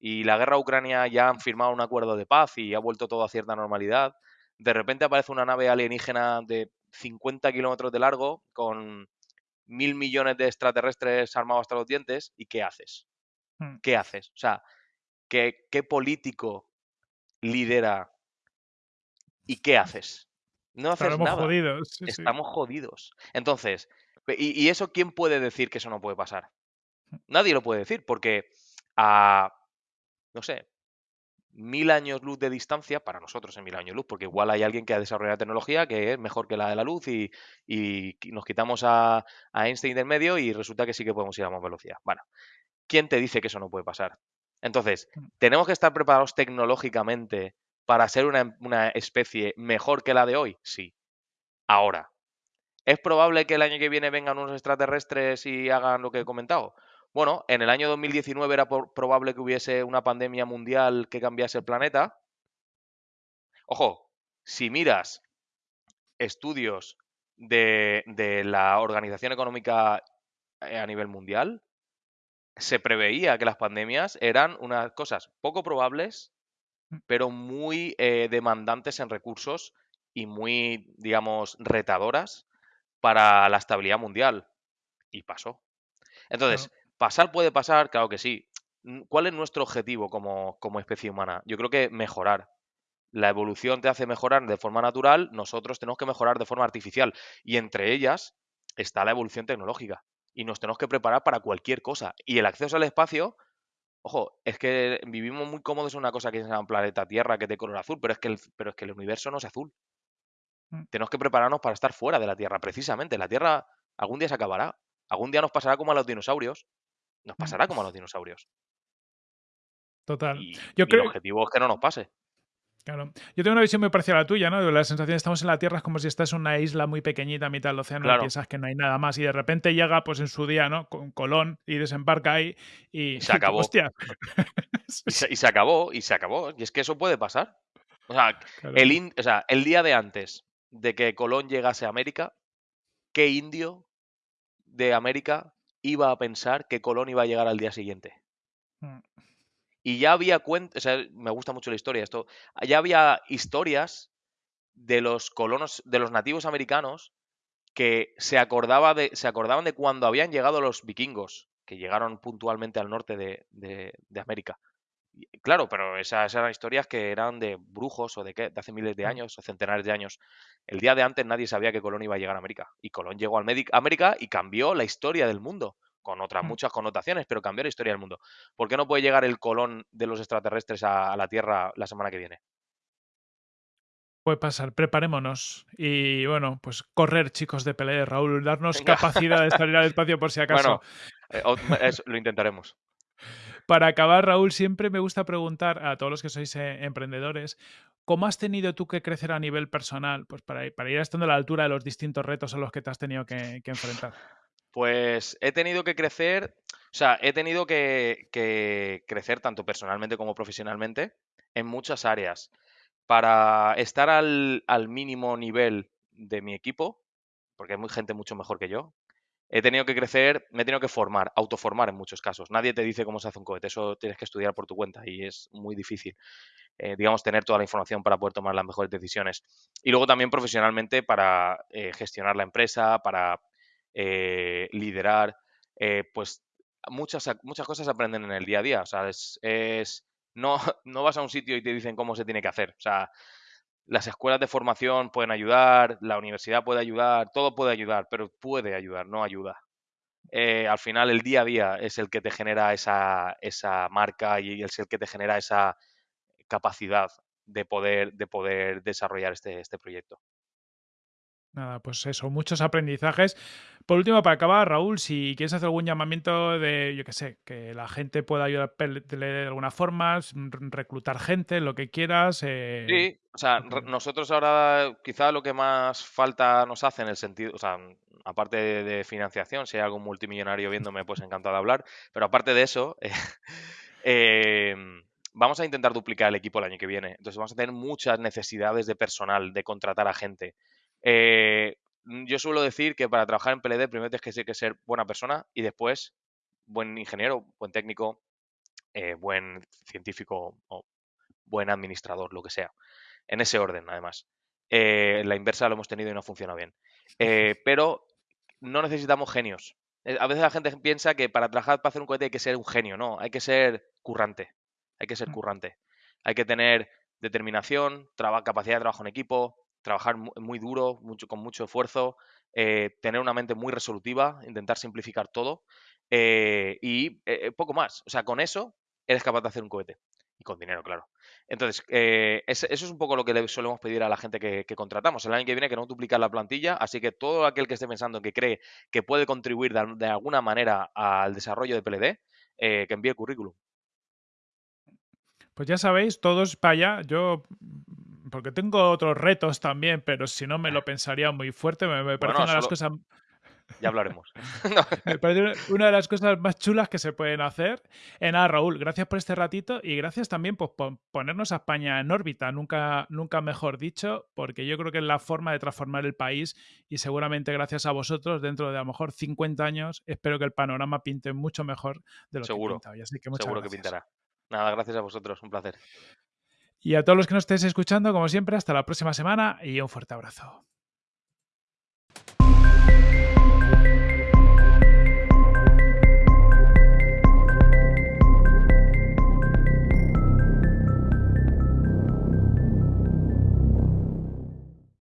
y la guerra Ucrania ya han firmado un acuerdo de paz y ha vuelto todo a cierta normalidad, de repente aparece una nave alienígena de 50 kilómetros de largo con mil millones de extraterrestres armados hasta los dientes, ¿y qué haces? Hmm. ¿Qué haces? O sea, ¿qué, qué político lidera y qué haces? No haces Estaremos nada. jodidos. sí, sí. Estamos jodidos. Entonces, ¿y, y eso quién puede decir que eso no puede pasar? Nadie lo puede decir, porque a, no sé, mil años luz de distancia, para nosotros en mil años luz, porque igual hay alguien que ha desarrollado tecnología que es mejor que la de la luz y, y nos quitamos a, a Einstein del medio y resulta que sí que podemos ir a más velocidad. Bueno, ¿quién te dice que eso no puede pasar? Entonces, Mm. ¿tenemos que estar preparados tecnológicamente para ser una, una especie mejor que la de hoy? Sí. Ahora, ¿es probable que el año que viene vengan unos extraterrestres y hagan lo que he comentado? Bueno, en el año 2019 era por- probable que hubiese una pandemia mundial que cambiase el planeta. Ojo, si miras estudios de, de la Organización Económica eh, a nivel mundial, se preveía que las pandemias eran unas cosas poco probables, Mm. pero muy eh, demandantes en recursos y muy, digamos, retadoras para la estabilidad mundial. Y pasó. Entonces, ¿pasar puede pasar? Claro que sí. Mm, ¿Cuál es nuestro objetivo como, como especie humana? Yo creo que mejorar. La evolución te hace mejorar de forma natural, nosotros tenemos que mejorar de forma artificial. Y entre ellas está la evolución tecnológica. Y nos tenemos que preparar para cualquier cosa. Y el acceso al espacio, ojo, es que vivimos muy cómodos en una cosa que se llama planeta Tierra, que es de color azul, pero es que el, pero es que el universo no es azul. Mm. Tenemos que prepararnos para estar fuera de la Tierra, precisamente. La Tierra algún día se acabará. Algún día nos pasará como a los dinosaurios. Nos Mm. pasará como a los dinosaurios. Total. Y, Yo y creo- el objetivo es que no nos pase. Claro. Yo tengo una visión muy parecida a la tuya, ¿no? La sensación de estamos en la Tierra es como si estás en una isla muy pequeñita a mitad del océano y piensas que no hay nada más. Y de repente llega, pues en su día, ¿no? Con Colón y desembarca ahí y. Y se acabó. <laughs> ¡Hostia! <laughs> Y se, y se acabó, y se acabó. Y es que eso puede pasar. O sea, Claro. el, in- o sea, el día de antes de que Colón llegase a América, ¿qué indio de América iba a pensar que Colón iba a llegar al día siguiente? Mm. Y ya había cuentas, o sea, me gusta mucho la historia esto, ya había historias de los colonos, de los nativos americanos que se, acordaba de, se acordaban de cuando habían llegado los vikingos, que llegaron puntualmente al norte de, de- de América. Y, Claro, pero esas eran historias que eran de brujos o de, qué, de hace miles de años o centenares de años. El día de antes nadie sabía que Colón iba a llegar a América. Y Colón llegó a América y cambió la historia del mundo, con otras Mm. muchas connotaciones, pero cambió la historia del mundo. ¿Por qué no puede llegar el Colón de los extraterrestres a, a la Tierra la semana que viene? Puede pasar, preparémonos. Y bueno, pues correr, chicos de pelea, Raúl, darnos Venga. capacidad de salir al <laughs> espacio por si acaso. Bueno, eh, lo intentaremos. <laughs> para acabar, Raúl, siempre me gusta preguntar a todos los que sois eh, emprendedores, ¿cómo has tenido tú que crecer a nivel personal? Pues para, para ir estando a la altura de los distintos retos a los que te has tenido que, que enfrentar. Pues he tenido que crecer, o sea, he tenido que, crecer tanto personalmente como profesionalmente en muchas áreas. Para estar al, mínimo nivel de mi equipo, porque hay gente mucho mejor que yo, he tenido que crecer, me he tenido que formar, autoformar en muchos casos. Nadie te dice cómo se hace un cohete, eso tienes que estudiar por tu cuenta y es muy difícil, eh, digamos, tener toda la información para poder tomar las mejores decisiones. Y luego también profesionalmente para eh, gestionar la empresa, para eh, liderar, eh, pues muchas, muchas cosas aprenden en el día a día. O sea, es, es- no, <laughs> no vas a un sitio y te dicen cómo se tiene que hacer. O sea, las escuelas de formación pueden ayudar, la universidad puede ayudar, todo puede ayudar, pero puede ayudar, no ayuda. Eh, al final, el día a día es el que te genera esa, esa marca y es el que te genera esa capacidad de poder, de poder desarrollar este, este proyecto. Nada, pues eso, muchos aprendizajes. Por último, para acabar, Raúl, si quieres hacer algún llamamiento de, yo qué sé, que la gente pueda ayudar de alguna forma, reclutar gente, lo que quieras. eh, Sí, o sea, nosotros ahora quizá lo que más falta nos hace en el sentido, o sea, aparte de, de financiación, si hay algún multimillonario <laughs> viéndome, pues encantado de hablar, pero aparte de eso, <laughs> eh, em, vamos a intentar duplicar el equipo el año que viene. Entonces vamos a tener muchas necesidades de personal, de contratar a gente. Eh, mm, yo suelo decir que para trabajar en PLD primero tienes que ser, buena persona y después buen ingeniero, buen técnico, eh, buen científico o buen administrador, lo que sea. En ese orden, además. Eh, la inversa lo hemos tenido y no funciona bien. Eh, <laughs> pero no necesitamos genios. A veces la gente piensa que para trabajar, para hacer un cohete hay que ser un genio. No, hay que ser currante. Hay que ser Mm. currante. Hay que tener determinación, traba- capacidad de trabajo en equipo, trabajar mu- muy duro, mucho, con mucho esfuerzo, eh, tener una mente muy resolutiva, intentar simplificar todo eh, y eh, poco más. O sea, con eso eres capaz de hacer un cohete. Y con dinero, claro. Entonces, eso es un poco lo que le solemos pedir a la gente que, contratamos. El año que viene que no duplicar la plantilla, así que todo aquel que esté pensando que cree que puede contribuir de, de alguna manera al desarrollo de PLD, que envíe el currículum. Pues ya sabéis, todos para allá. Yo, porque tengo otros retos también, pero si no me lo pensaría muy fuerte. Me, me parece Bueno, una de las cosas Ya hablaremos. No, <laughs> Me parece una de las cosas más chulas que se pueden hacer. Eh, nada, Raúl, gracias por este ratito y gracias también pues, por ponernos a España en órbita, nunca, nunca mejor dicho, porque yo creo que es la forma de transformar el país y seguramente gracias a vosotros, dentro de a lo mejor 50 años, espero que el panorama pinte mucho mejor de lo Seguro, que pinta hoy. Así que muchas seguro que pintará. Nada, gracias a vosotros, un placer. Y a todos los que nos estéis escuchando, como siempre, hasta la próxima semana y un fuerte abrazo.